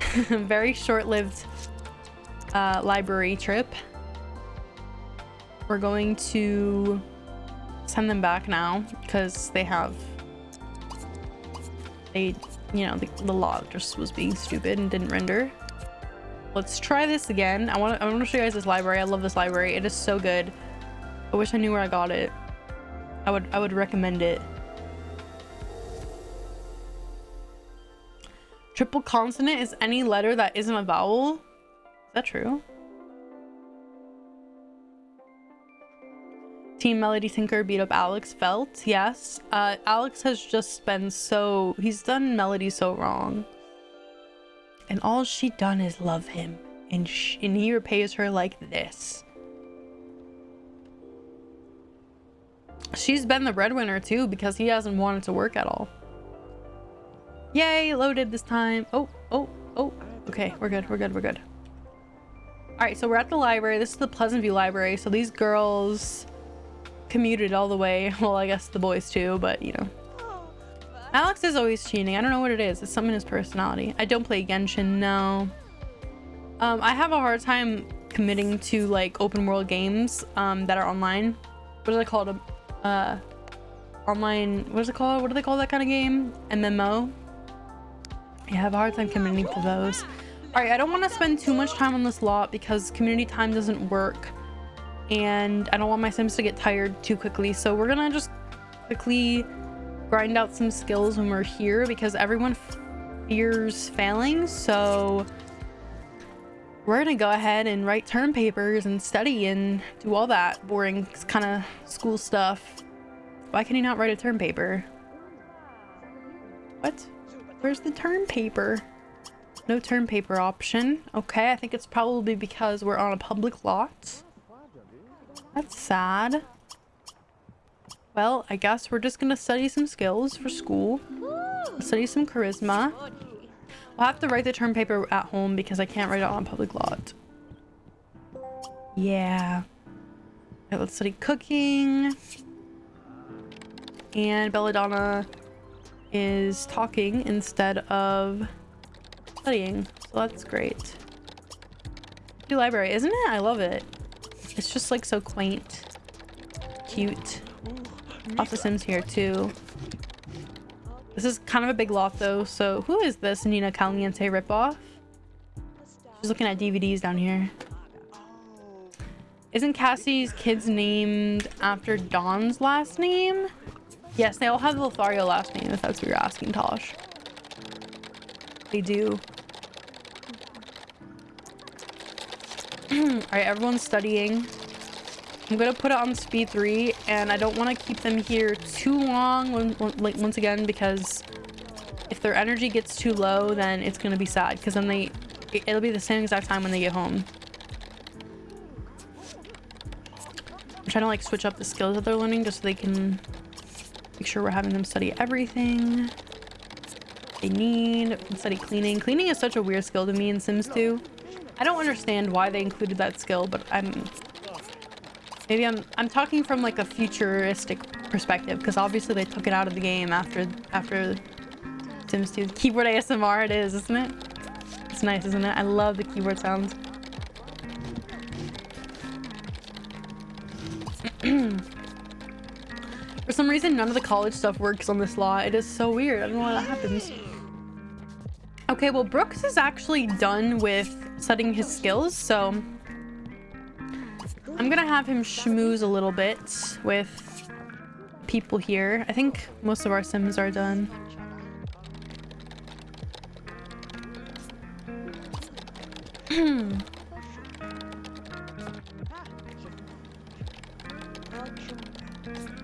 very short-lived uh, library trip. We're going to send them back now because they have they you know the, the log just was being stupid and didn't render. Let's try this again. I want to i want to show you guys this library. I love this library. It is so good. I wish i knew where i got it. I would i would recommend it. Triple consonant is any letter that isn't a vowel. Is that true? Team Melody Tinker beat up Alex Felt. Yes. Uh, Alex has just been so... He's done Melody so wrong. And all she done is love him. And, and he repays her like this. She's been the breadwinner too because he hasn't wanted to work at all. Yay, loaded this time. Oh, oh, oh. Okay, we're good, we're good, we're good. All right, so we're at the library. This is the Pleasantview Library. So these girls commuted all the way. Well, I guess the boys too, but you know. Alex is always cheating. I don't know what it is. It's something in his personality. I don't play Genshin, no. Um, I have a hard time committing to like open world games um, that are online. What is it called? Uh, online, what is it called? What do they call that kind of game? MMO? Yeah, I have a hard time committing to those. All right, I don't want to spend too much time on this lot because community time doesn't work. And I don't want my sims to get tired too quickly. So we're to just quickly grind out some skills when we're here because everyone fears failing. So we're to go ahead and write term papers and study and do all that boring kind of school stuff. Why can you not write a term paper? What? Where's the term paper? No term paper option. Okay, I think it's probably because we're on a public lot. That's sad. Well, I guess we're just gonna study some skills for school. Study some charisma. I'll have to write the term paper at home because I can't write it on a public lot. Yeah. Okay, let's study cooking. And Belladonna is talking instead of studying. So that's great. New library, isn't it? I love it. It's just like so quaint. Cute. Lots of Sims here too. This is kind of a big lot though, so who is this Nina Caliente ripoff? She's looking at DVDs down here. Isn't Cassie's kids named after Don's last name? Yes, they all have the Lothario last name, if that's what you're asking, Tosh. They do. Alright, everyone's studying. I'm gonna put it on speed 3, and I don't want to keep them here too long, when, when, like, once again, because if their energy gets too low, then it's gonna be sad, because then they... It, it'll be the same exact time when they get home. I'm trying to, like, switch up the skills that they're learning, just so they can Make sure we're having them study everything they need. Study cleaning. Cleaning is such a weird skill to me in Sims 2. I don't understand why they included that skill, but I'm... Maybe I'm I'm talking from like a futuristic perspective because obviously they took it out of the game after after Sims 2. Keyboard ASMR it is, isn't it? It's nice, isn't it? I love the keyboard sounds. For some reason, none of the college stuff works on this law. It is so weird. I don't know why that happens. Okay, well, Brooks is actually done with setting his skills, so... I'm gonna have him schmooze a little bit with people here. I think most of our sims are done.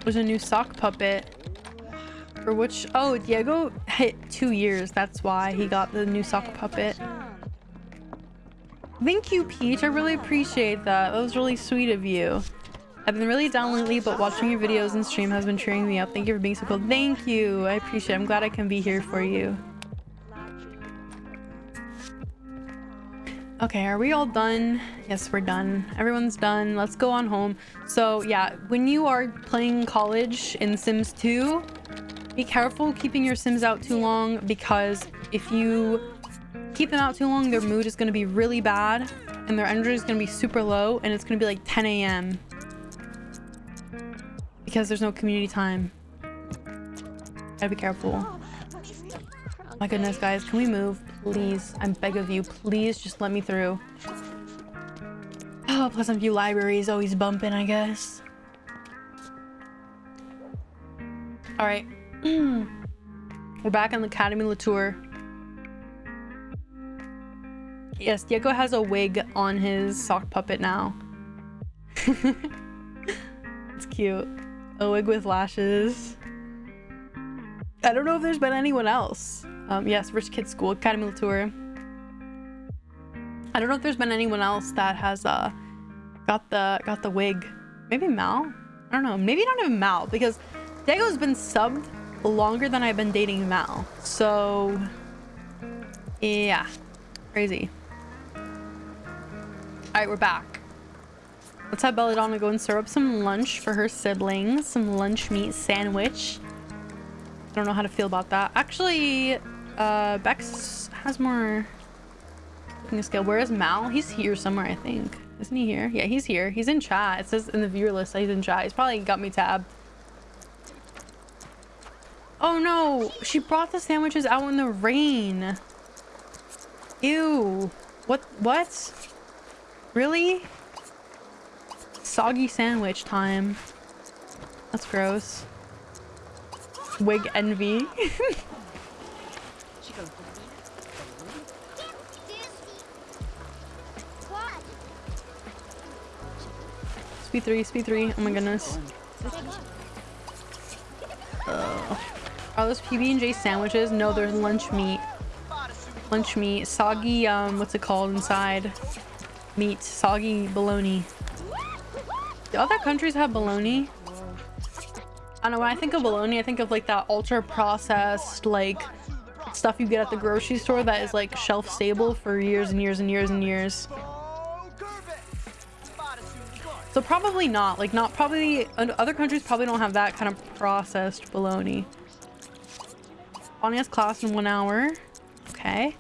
There's a new sock puppet. For which... Oh, Diego hit two years. That's why he got the new sock puppet. Thank you, Peach. I really appreciate that. That was really sweet of you. I've been really down lately, but watching your videos and stream has been cheering me up. Thank you for being so cool. Thank you. I appreciate it. I'm glad I can be here for you. Okay, are we all done? Yes, we're done. Everyone's done. Let's go on home. So yeah, when you are playing college in Sims 2, be careful keeping your Sims out too long because if you keep them out too long, their mood is going to be really bad and their energy is going to be super low and it's going to be like 10 a.m. because there's no community time. Gotta be careful. My goodness, guys, can we move? Please, I'm beg of you, please just let me through. Oh, Pleasantview Library is always bumping, I guess. All right. We're back on the Académie Le Tour. Yes, Diego has a wig on his sock puppet now. it's cute. A wig with lashes. I don't know if there's been anyone else. Um, yes, Rich Kid School, Académie Le Tour. I don't know if there's been anyone else that has uh, got the got the wig. Maybe Mal? I don't know. Maybe not even Mal because Diego's been subbed longer than I've been dating Mal. So yeah, crazy. All right, we're back. Let's have Belladonna go and serve up some lunch for her siblings. Some lunch meat sandwich. I don't know how to feel about that. Actually, uh, Bex has more cooking skill. Where is Mal? He's here somewhere, I think. Isn't he here? Yeah, he's here. He's in chat. It says in the viewer list he's in chat. He's probably got me tabbed. Oh no, she brought the sandwiches out in the rain. Ew. What? What? Really? Soggy sandwich time. That's gross. Wig envy. speed three, speed three. Oh my goodness. Uh, are those PB&J sandwiches? No, they're lunch meat. Lunch meat. Soggy, um, what's it called inside? Meat. Soggy bologna. Do other countries have bologna? I don't know, when I think of bologna, I think of like that ultra processed, like stuff you get at the grocery store that is like shelf stable for years and years and years and years. So probably not, like not probably, other countries probably don't have that kind of processed bologna. Bonnie has class in one hour. Okay.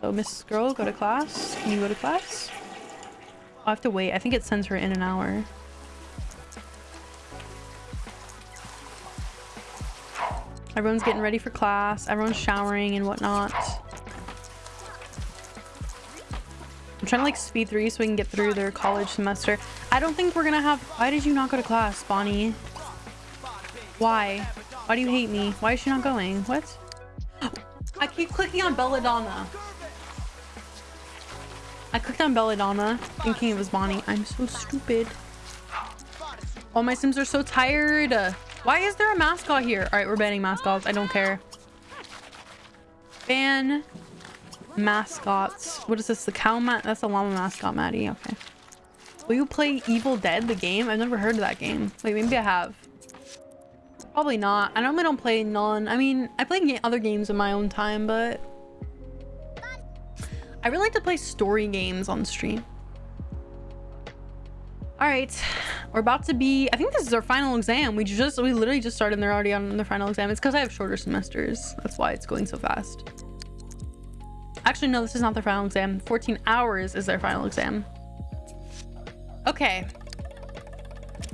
So Miss Girl, go to class. Can you go to class? i have to wait. I think it sends her in an hour. Everyone's getting ready for class. Everyone's showering and whatnot. I'm trying to like speed through so we can get through their college semester. I don't think we're gonna have... Why did you not go to class, Bonnie? Why? Why do you hate me? Why is she not going? What? I keep clicking on Belladonna. I clicked on Belladonna thinking it was Bonnie. I'm so stupid. All my sims are so tired. Why is there a mascot here? All right, we're banning mascots. I don't care. Ban mascots. What is this? The cow mat? That's the llama mascot, Maddie. Okay. Will you play Evil Dead, the game? I've never heard of that game. Wait, maybe I have. Probably not. I normally don't play non... I mean, I play other games in my own time, but... I really like to play story games on stream. All right, we're about to be, I think this is our final exam. We just, we literally just started and they're already on their final exam. It's because I have shorter semesters. That's why it's going so fast. Actually, no, this is not their final exam. 14 hours is their final exam. Okay.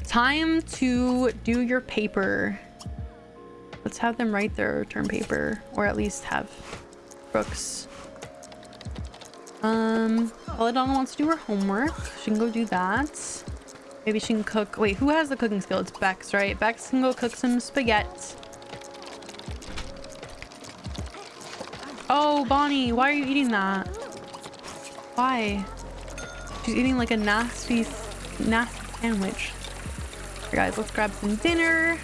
Time to do your paper. Let's have them write their term paper or at least have Brooks. Um, Belladonna wants to do her homework. She can go do that. Maybe she can cook. Wait, who has the cooking skill? It's Bex, right? Bex can go cook some spaghetti. Oh, Bonnie, why are you eating that? Why? She's eating like a nasty, nasty sandwich. Right, guys, let's grab some dinner.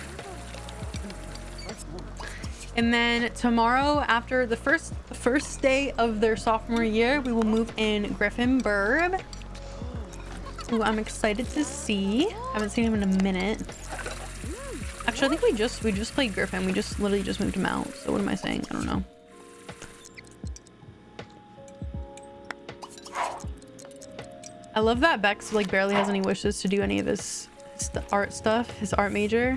And then tomorrow, after the first first day of their sophomore year, we will move in Griffin Burb who I'm excited to see. I Haven't seen him in a minute. Actually, I think we just we just played Griffin. We just literally just moved him out. So what am I saying? I don't know. I love that Bex like barely has any wishes to do any of his, his art stuff, his art major.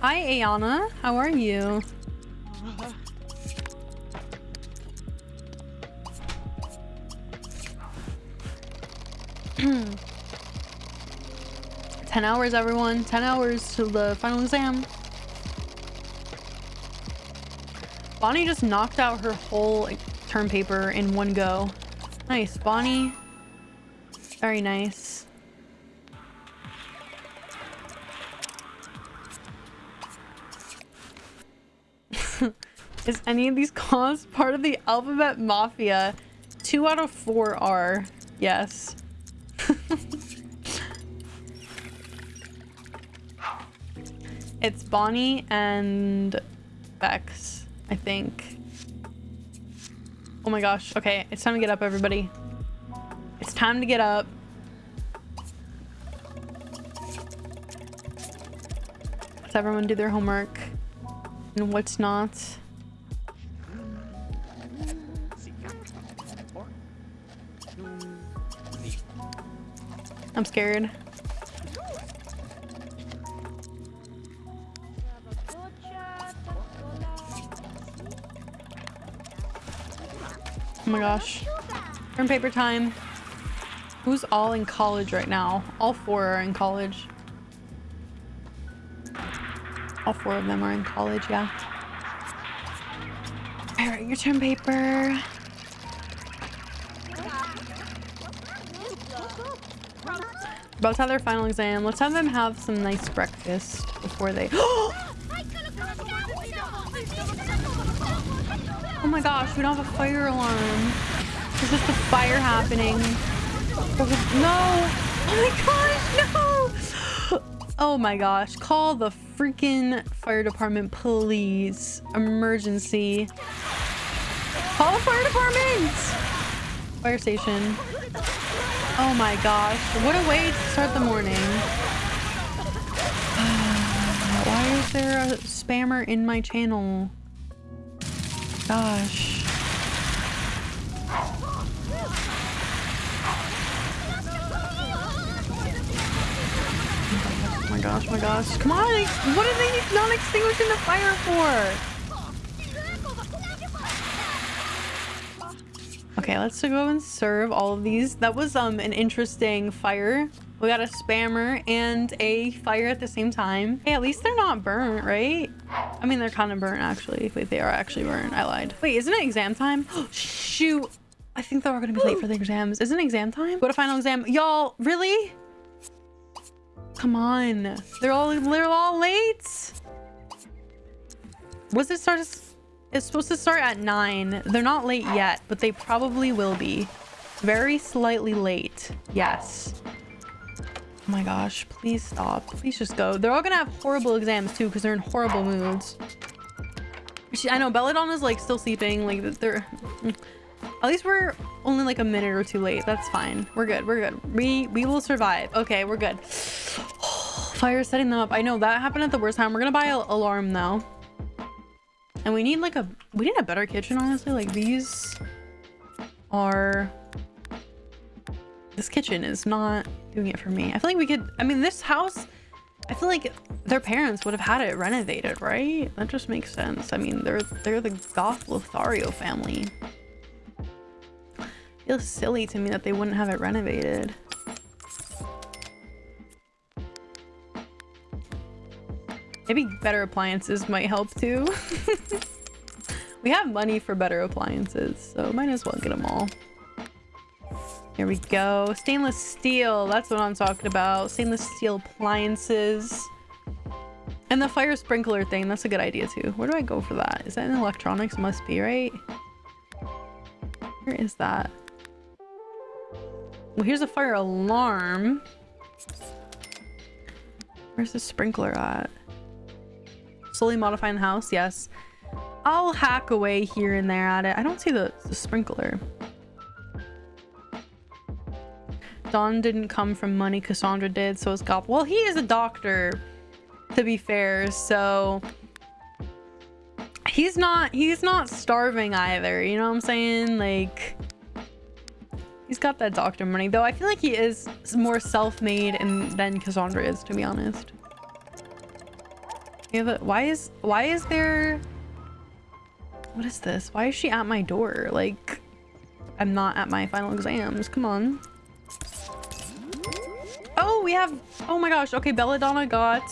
Hi, Ayana. How are you? 10 hours, everyone. 10 hours to the final exam. Bonnie just knocked out her whole term paper in one go. Nice, Bonnie. Very nice. Is any of these cause part of the alphabet mafia? Two out of four are. Yes. It's Bonnie and Bex, I think. Oh my gosh. Okay, it's time to get up, everybody. It's time to get up. Let's everyone do their homework and what's not. I'm scared. Oh my gosh. Turn paper time. Who's all in college right now? All four are in college. All four of them are in college, yeah. All right, your turn, paper. About to have their final exam. Let's have them have some nice breakfast before they... Oh my gosh, we don't have a fire alarm. Is this the fire happening? No! Oh my gosh, no! Oh my gosh, call the freaking fire department, please. Emergency. Call the fire department! Fire station. Oh my gosh, what a way to start the morning. Why is there a spammer in my channel? Gosh. Oh my gosh, oh my gosh. Come on! What are they not extinguishing the fire for? Okay, let's go and serve all of these. That was um an interesting fire. We got a spammer and a fire at the same time. Hey, at least they're not burnt, right? I mean, they're kind of burnt actually. Wait, they are actually burnt. I lied. Wait, isn't it exam time? Shoot. I think they are going to be late for the exams. Isn't exam time? What a final exam. Y'all, really? Come on. They're all, they're all late. Was it start? It's supposed to start at nine. They're not late yet, but they probably will be. Very slightly late. Yes. Oh my gosh, please stop. Please just go. They're all gonna have horrible exams too because they're in horrible moods. She, I know Belladonna's like still sleeping. Like they're... Mm. At least we're only like a minute or two late. That's fine. We're good. We're good. We we will survive. Okay, we're good. Fire setting them up. I know that happened at the worst time. We're gonna buy an alarm though. And we need like a... We need a better kitchen, honestly. Like these are... This kitchen is not doing it for me. I feel like we could, I mean, this house, I feel like their parents would have had it renovated, right? That just makes sense. I mean, they're they're the Goth Lothario family. Feels silly to me that they wouldn't have it renovated. Maybe better appliances might help too. we have money for better appliances, so might as well get them all. Here we go. Stainless steel. That's what I'm talking about. Stainless steel appliances. And the fire sprinkler thing. That's a good idea too. Where do I go for that? Is that in electronics? Must be, right? Where is that? Well, here's a fire alarm. Where's the sprinkler at? Slowly modifying the house. Yes. I'll hack away here and there at it. I don't see the, the sprinkler. Don didn't come from money. Cassandra did. So is Gop. Well, he is a doctor, to be fair. So he's not he's not starving either. You know what I'm saying? Like he's got that doctor money. Though I feel like he is more self-made and than Cassandra is, to be honest. Yeah, but why is why is there what is this? Why is she at my door? Like I'm not at my final exams. Come on. Oh, we have... Oh my gosh. Okay, Belladonna got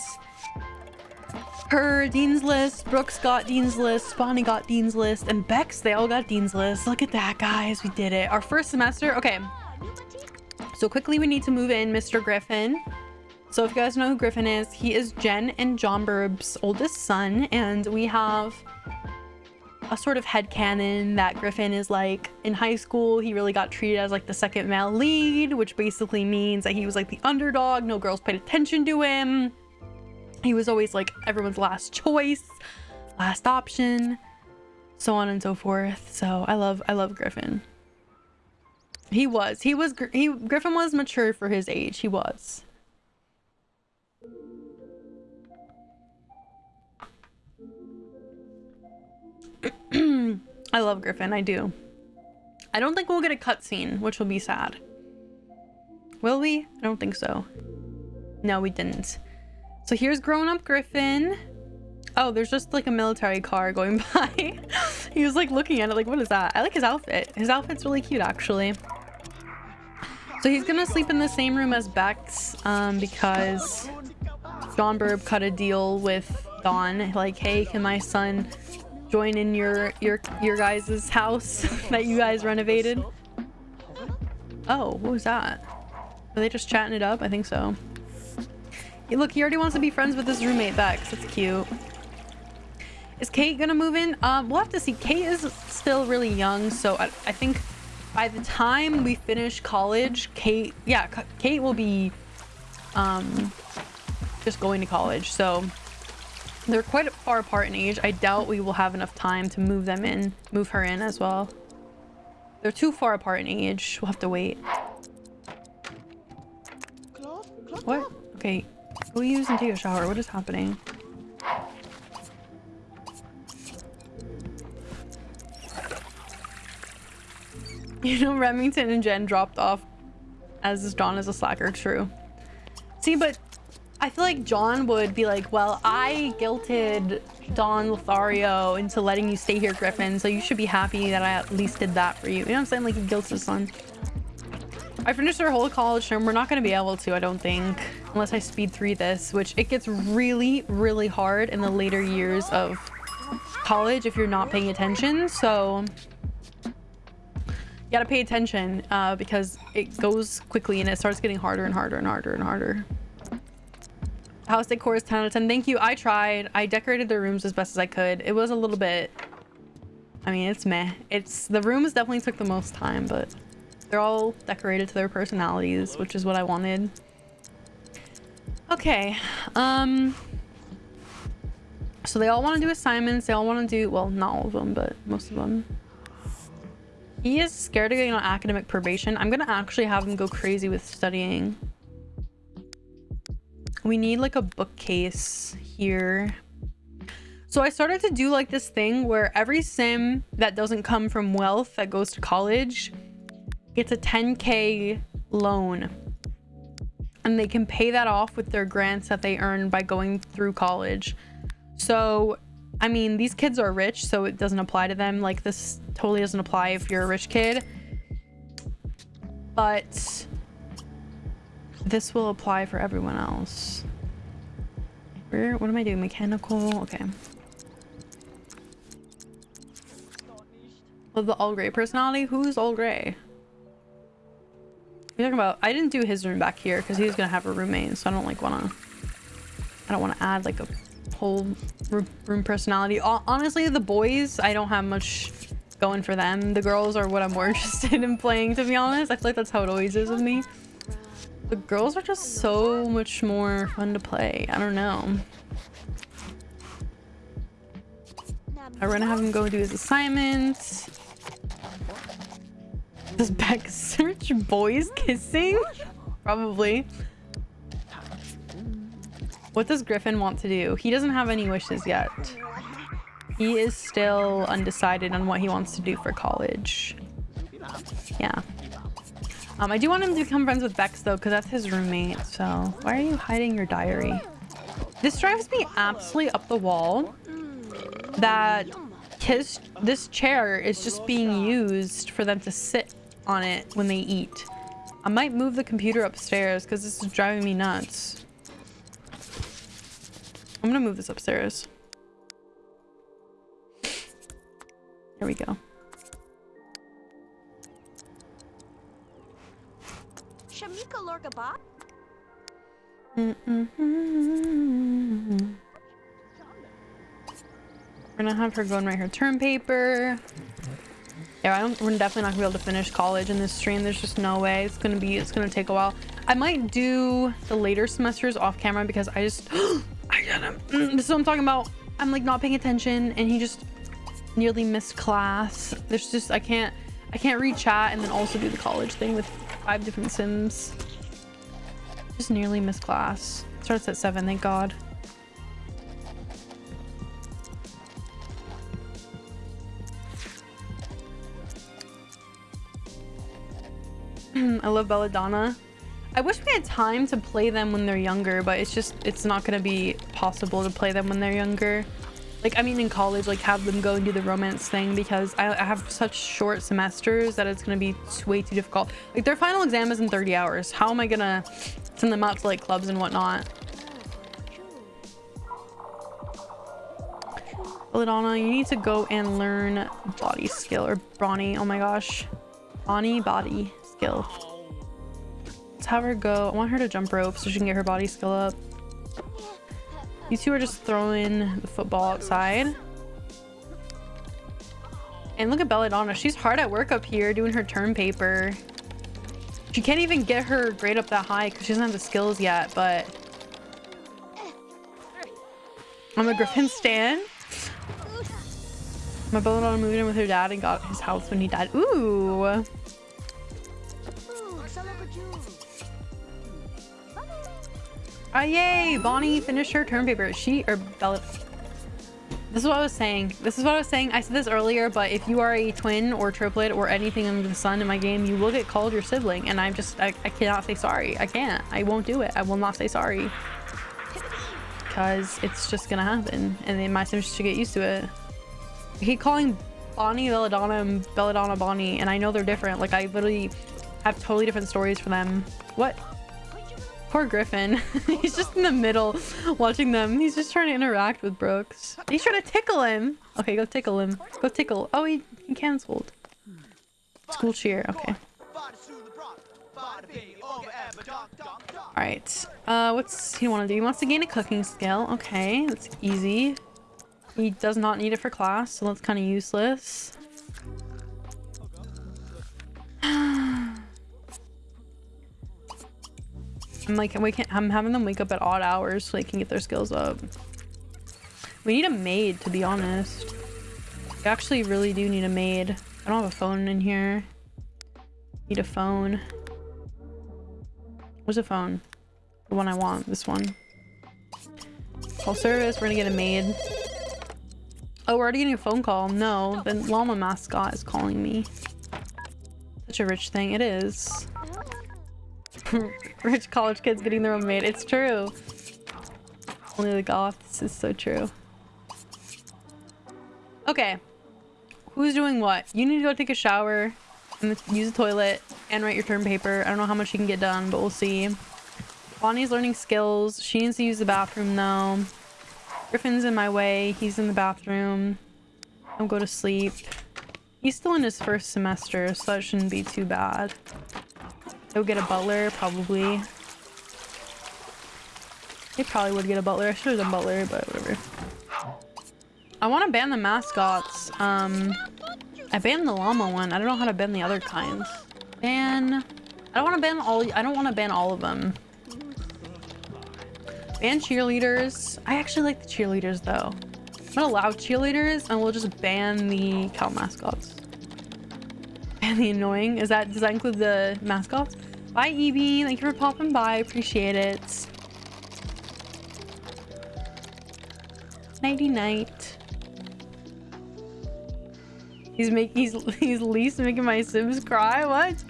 her Dean's List. Brooks got Dean's List. Bonnie got Dean's List. And Bex, they all got Dean's List. Look at that, guys. We did it. Our first semester. Okay. So quickly, we need to move in Mr. Griffin. So if you guys know who Griffin is, he is Jen and John Burb's oldest son. And we have a sort of head headcanon that Griffin is like in high school he really got treated as like the second male lead which basically means that he was like the underdog no girls paid attention to him. He was always like everyone's last choice last option so on and so forth. So I love I love Griffin. He was he was he Griffin was mature for his age he was I love Griffin, I do. I don't think we'll get a cutscene, which will be sad. Will we? I don't think so. No, we didn't. So here's grown-up Griffin. Oh, there's just like a military car going by. he was like looking at it like, what is that? I like his outfit. His outfit's really cute actually. So he's gonna sleep in the same room as Bex um, because John Burb cut a deal with Don. Like, hey, can my son join in your your your guys' house that you guys renovated? Oh, what was that? Are they just chatting it up? I think so. Look, he already wants to be friends with his roommate Bex. That's cute. Is Kate gonna move in? Um, we'll have to see. Kate is still really young, so I, I think by the time we finish college, Kate, yeah, Kate will be um, just going to college. So they're quite far apart in age. I doubt we will have enough time to move them in, move her in as well. They're too far apart in age. We'll have to wait. What? Okay, go use and take a shower. What is happening? You know, Remington and Jen dropped off as John is a slacker. True. See, but I feel like John would be like, well, I guilted Don Lothario into letting you stay here, Griffin, so you should be happy that I at least did that for you. You know what I'm saying? Like, he guilts his son. I finished our whole college term. We're not going to be able to, I don't think, unless I speed through this, which it gets really, really hard in the later years of college if you're not paying attention. So you gotta pay attention uh, because it goes quickly and it starts getting harder and harder and harder and harder. House decor is 10 out of 10. Thank you. I tried. I decorated the rooms as best as I could. It was a little bit... I mean, it's meh. It's The rooms definitely took the most time, but they're all decorated to their personalities, which is what I wanted. Okay. Um... So they all want to do assignments. They all want to do... Well, not all of them, but most of them. He is scared of getting on academic probation. I'm gonna actually have him go crazy with studying. We need like a bookcase here. So I started to do like this thing where every sim that doesn't come from wealth that goes to college gets a 10k loan and they can pay that off with their grants that they earn by going through college. So I mean, these kids are rich, so it doesn't apply to them. Like, this totally doesn't apply if you're a rich kid. But this will apply for everyone else. Where, what am I doing? Mechanical? Okay. Well, the all gray personality? Who's all gray? You're talking about, I didn't do his room back here because he's going to have a roommate, so I don't like want to, I don't want to add like a whole room personality. Honestly, the boys, I don't have much going for them. The girls are what I'm more interested in playing, to be honest. I feel like that's how it always is with me. The girls are just so much more fun to play. I don't know. I'm gonna have him go do his assignments. Does Beck search boys kissing? Probably. What does Griffin want to do? He doesn't have any wishes yet. He is still undecided on what he wants to do for college. Yeah. Um, I do want him to become friends with Bex though, because that's his roommate. So why are you hiding your diary? This drives me absolutely up the wall that his this chair is just being used for them to sit on it when they eat. I might move the computer upstairs because this is driving me nuts. I'm gonna move this upstairs. There we go. Shamika Lorgaba? Mm -mm -hmm. We're gonna have her go and write her term paper. Yeah, I don't, we're definitely not gonna be able to finish college in this stream. There's just no way. It's gonna be, it's gonna take a while. I might do the later semesters off camera because I just, I got him. Mm, this is what I'm talking about. I'm like not paying attention and he just nearly missed class. There's just, I can't, I can't read chat and then also do the college thing with five different sims. Just nearly missed class. Starts at seven, thank God. I love Belladonna. I wish we had time to play them when they're younger, but it's just, it's not going to be possible to play them when they're younger. Like, I mean, in college, like, have them go and do the romance thing because I, I have such short semesters that it's to be way too difficult. Like, their final exam is in 30 hours. How am I to send them out to, like, clubs and whatnot? Belladonna, you need to go and learn body skill or Brawny. Oh my gosh. Bonnie body skill. Let's have her go. I want her to jump rope so she can get her body skill up. You two are just throwing the football outside. And look at Belladonna. She's hard at work up here doing her term paper. She can't even get her grade up that high because she doesn't have the skills yet, but... I'm a Griffin stan. My Belladonna moved in with her dad and got his house when he died. Ooh! Ah, yay! Bonnie finished her term paper. She, or Bella... This is what I was saying. This is what I was saying. I said this earlier, but if you are a twin or triplet or anything under the sun in my game, you will get called your sibling. And I'm just, I, I cannot say sorry. I can't. I won't do it. I will not say sorry. Because it's just gonna happen. And then my sims should get used to it. I keep calling Bonnie Belladonna and Belladonna Bonnie, and I know they're different. Like, I literally have totally different stories for them. What? Poor Griffin. He's just in the middle watching them. He's just trying to interact with Brooks. He's trying to tickle him. Okay, go tickle him. Go tickle. Oh, he, he canceled. School cheer. Okay. Alright. Uh, what's he want to do? He wants to gain a cooking skill. Okay, that's easy. He does not need it for class, so that's kind of useless. I'm like, can I'm having them wake up at odd hours so they can get their skills up. We need a maid, to be honest. We actually really do need a maid. I don't have a phone in here. Need a phone. Where's a phone? The one I want. This one. Call service. We're gonna get a maid. Oh, we're already getting a phone call. No, the llama mascot is calling me. Such a rich thing. It is. Rich college kids getting their own maid. It's true. Only the goths This is so true. Okay. Who's doing what? You need to go take a shower and use the toilet and write your term paper. I don't know how much you can get done, but we'll see. Bonnie's learning skills. She needs to use the bathroom though. Griffin's in my way. He's in the bathroom. I'll go to sleep. He's still in his first semester, so that shouldn't be too bad. He'll get a butler, probably. He probably would get a butler. I should have done butler, but whatever. I want to ban the mascots. Um, I banned the llama one. I don't know how to ban the other kinds. Ban... I don't want to ban all... I don't want to ban all of them. Ban cheerleaders. I actually like the cheerleaders, though. I'm gonna allow cheerleaders, and we'll just ban the cow mascots. Ban the annoying. Is that... Does that include the mascots? Bye, Evie. Thank you for popping by. Appreciate it. Nighty night. He's making he's he's least making my Sims cry. What?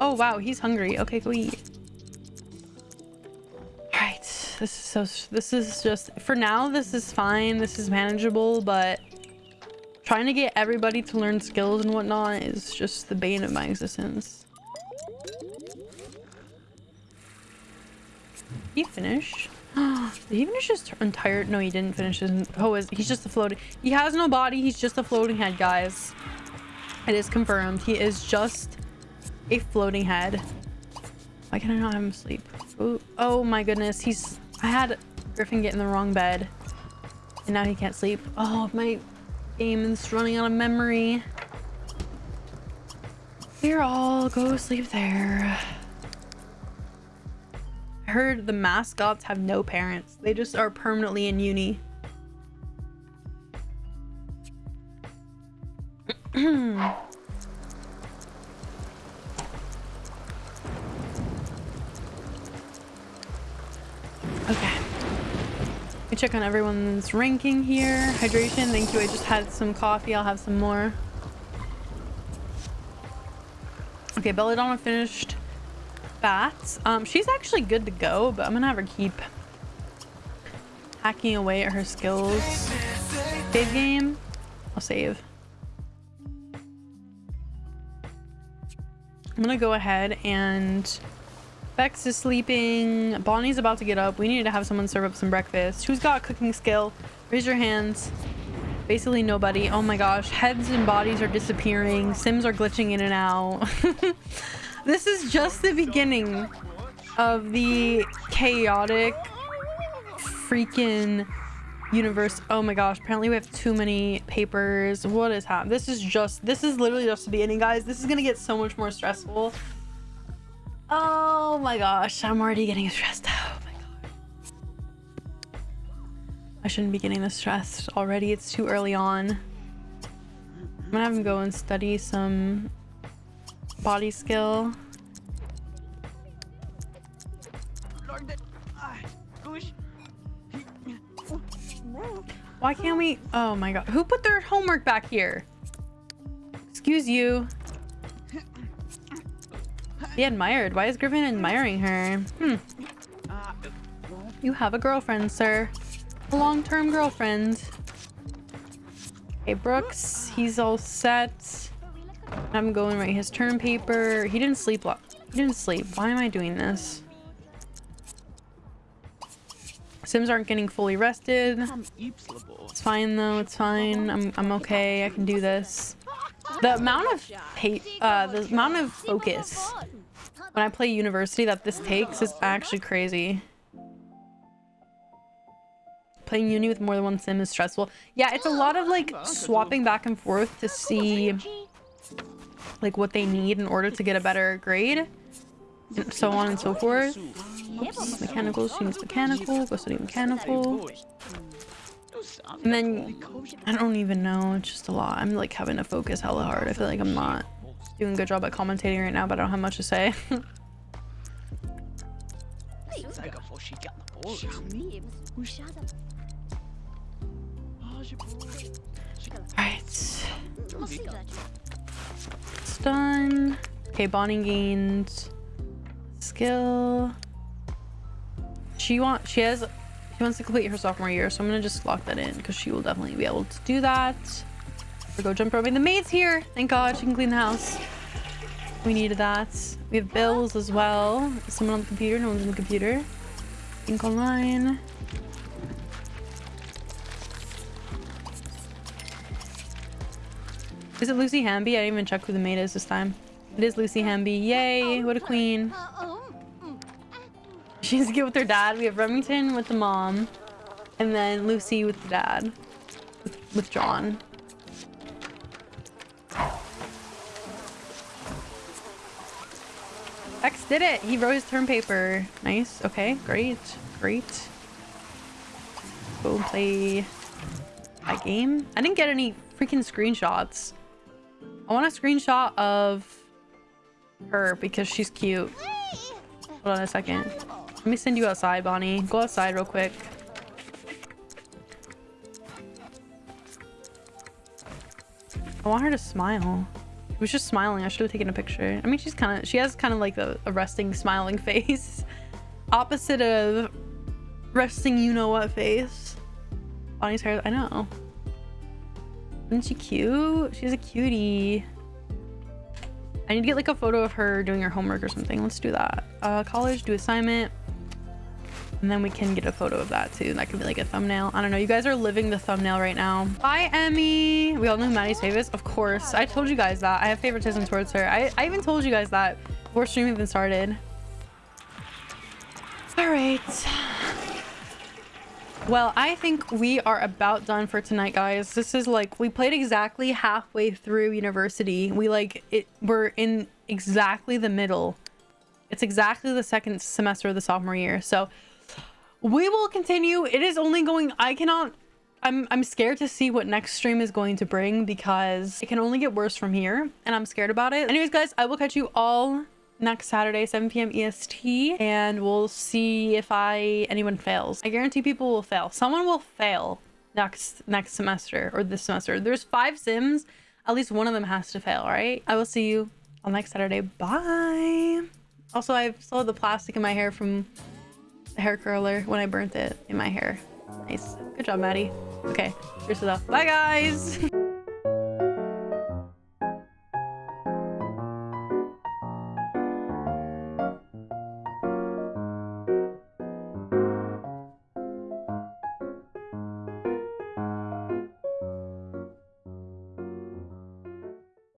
Oh wow, he's hungry. Okay, go eat. Alright. This is so this is just for now this is fine. This is manageable, but Trying to get everybody to learn skills and whatnot is just the bane of my existence. He finished? Did he finish his entire- no he didn't finish his- oh is he's just a floating- he has no body he's just a floating head guys. It is confirmed he is just a floating head. Why can I not have him sleep? Ooh, oh my goodness he's- I had Griffin get in the wrong bed and now he can't sleep. Oh my game running out of memory. We're all go sleep there. I heard the mascots have no parents. They just are permanently in uni. okay me check on everyone's ranking here. Hydration, thank you. I just had some coffee. I'll have some more. Okay, Belladonna finished bats. Um, she's actually good to go, but I'm gonna have her keep hacking away at her skills. Save game. I'll save. I'm gonna go ahead and Bex is sleeping. Bonnie's about to get up. We need to have someone serve up some breakfast. Who's got cooking skill? Raise your hands. Basically nobody. Oh my gosh. Heads and bodies are disappearing. Sims are glitching in and out. this is just the beginning of the chaotic freaking universe. Oh my gosh. Apparently we have too many papers. What is happening? This is just, this is literally just the beginning, guys. This is going to get so much more stressful. Oh my gosh, I'm already getting stressed out. Oh my god. I shouldn't be getting this stressed already. It's too early on. I'm gonna have him go and study some body skill. Why can't we? Oh my god. Who put their homework back here? Excuse you. Be admired. Why is Griffin admiring her? Hmm. You have a girlfriend, sir. A long-term girlfriend. Okay, Brooks. He's all set. I'm going right his term paper. He didn't sleep. He didn't sleep. Why am I doing this? Sims aren't getting fully rested. It's fine though. It's fine. I'm I'm okay. I can do this. The amount of uh, the amount of focus when I play university that this takes is actually crazy. Playing uni with more than one sim is stressful. Yeah, it's a lot of like swapping back and forth to see like what they need in order to get a better grade. And so on and so forth. Oops, mechanical, she needs mechanical, go study mechanical. And then, I don't even know, it's just a lot. I'm like having to focus hella hard. I feel like I'm not doing a good job at commentating right now, but I don't have much to say. Alright. It's done. Okay, bonding gained skill. She want she has she wants to complete her sophomore year, so I'm gonna just lock that in because she will definitely be able to do that. Or go jump roping. The maid's here! Thank God, she can clean the house. We needed that. We have bills as well. Someone on the computer, no one's on the computer. Think online. Is it Lucy Hamby? I didn't even check who the maid is this time. It is Lucy Hamby. Yay, what a queen. She's good with her dad. We have Remington with the mom. And then Lucy with the dad. With, with John. X did it! He wrote his term paper. Nice. Okay, great. Great. Go play a game. I didn't get any freaking screenshots. I want a screenshot of her because she's cute. Hold on a second. Let me send you outside, Bonnie. Go outside real quick. I want her to smile. She was just smiling. I should have taken a picture. I mean, she's kind of, she has kind of like a, a resting, smiling face. Opposite of resting you-know-what face. Bonnie's hair, I know. Isn't she cute? She's a cutie. I need to get like a photo of her doing her homework or something. Let's do that. Uh, college, do assignment. And then we can get a photo of that too. That could be like a thumbnail. I don't know. You guys are living the thumbnail right now. Bye, Emmy. We all know Maddie's favorite Of course. I told you guys that. I have favoritism towards her. I, I even told you guys that before stream even started. All right. Well, I think we are about done for tonight, guys. This is like, we played exactly halfway through university. We like, it. we're in exactly the middle. It's exactly the second semester of the sophomore year. So we will continue. It is only going, I cannot, I'm, I'm scared to see what next stream is going to bring because it can only get worse from here and I'm scared about it. Anyways, guys, I will catch you all next Saturday, 7 p.m. EST, and we'll see if I anyone fails. I guarantee people will fail. Someone will fail next next semester or this semester. There's five sims. At least one of them has to fail, right? I will see you on next Saturday. Bye. Also, I still have the plastic in my hair from hair curler when I burnt it in my hair. Nice. Good job, Maddie. Okay, here's the Bye, guys.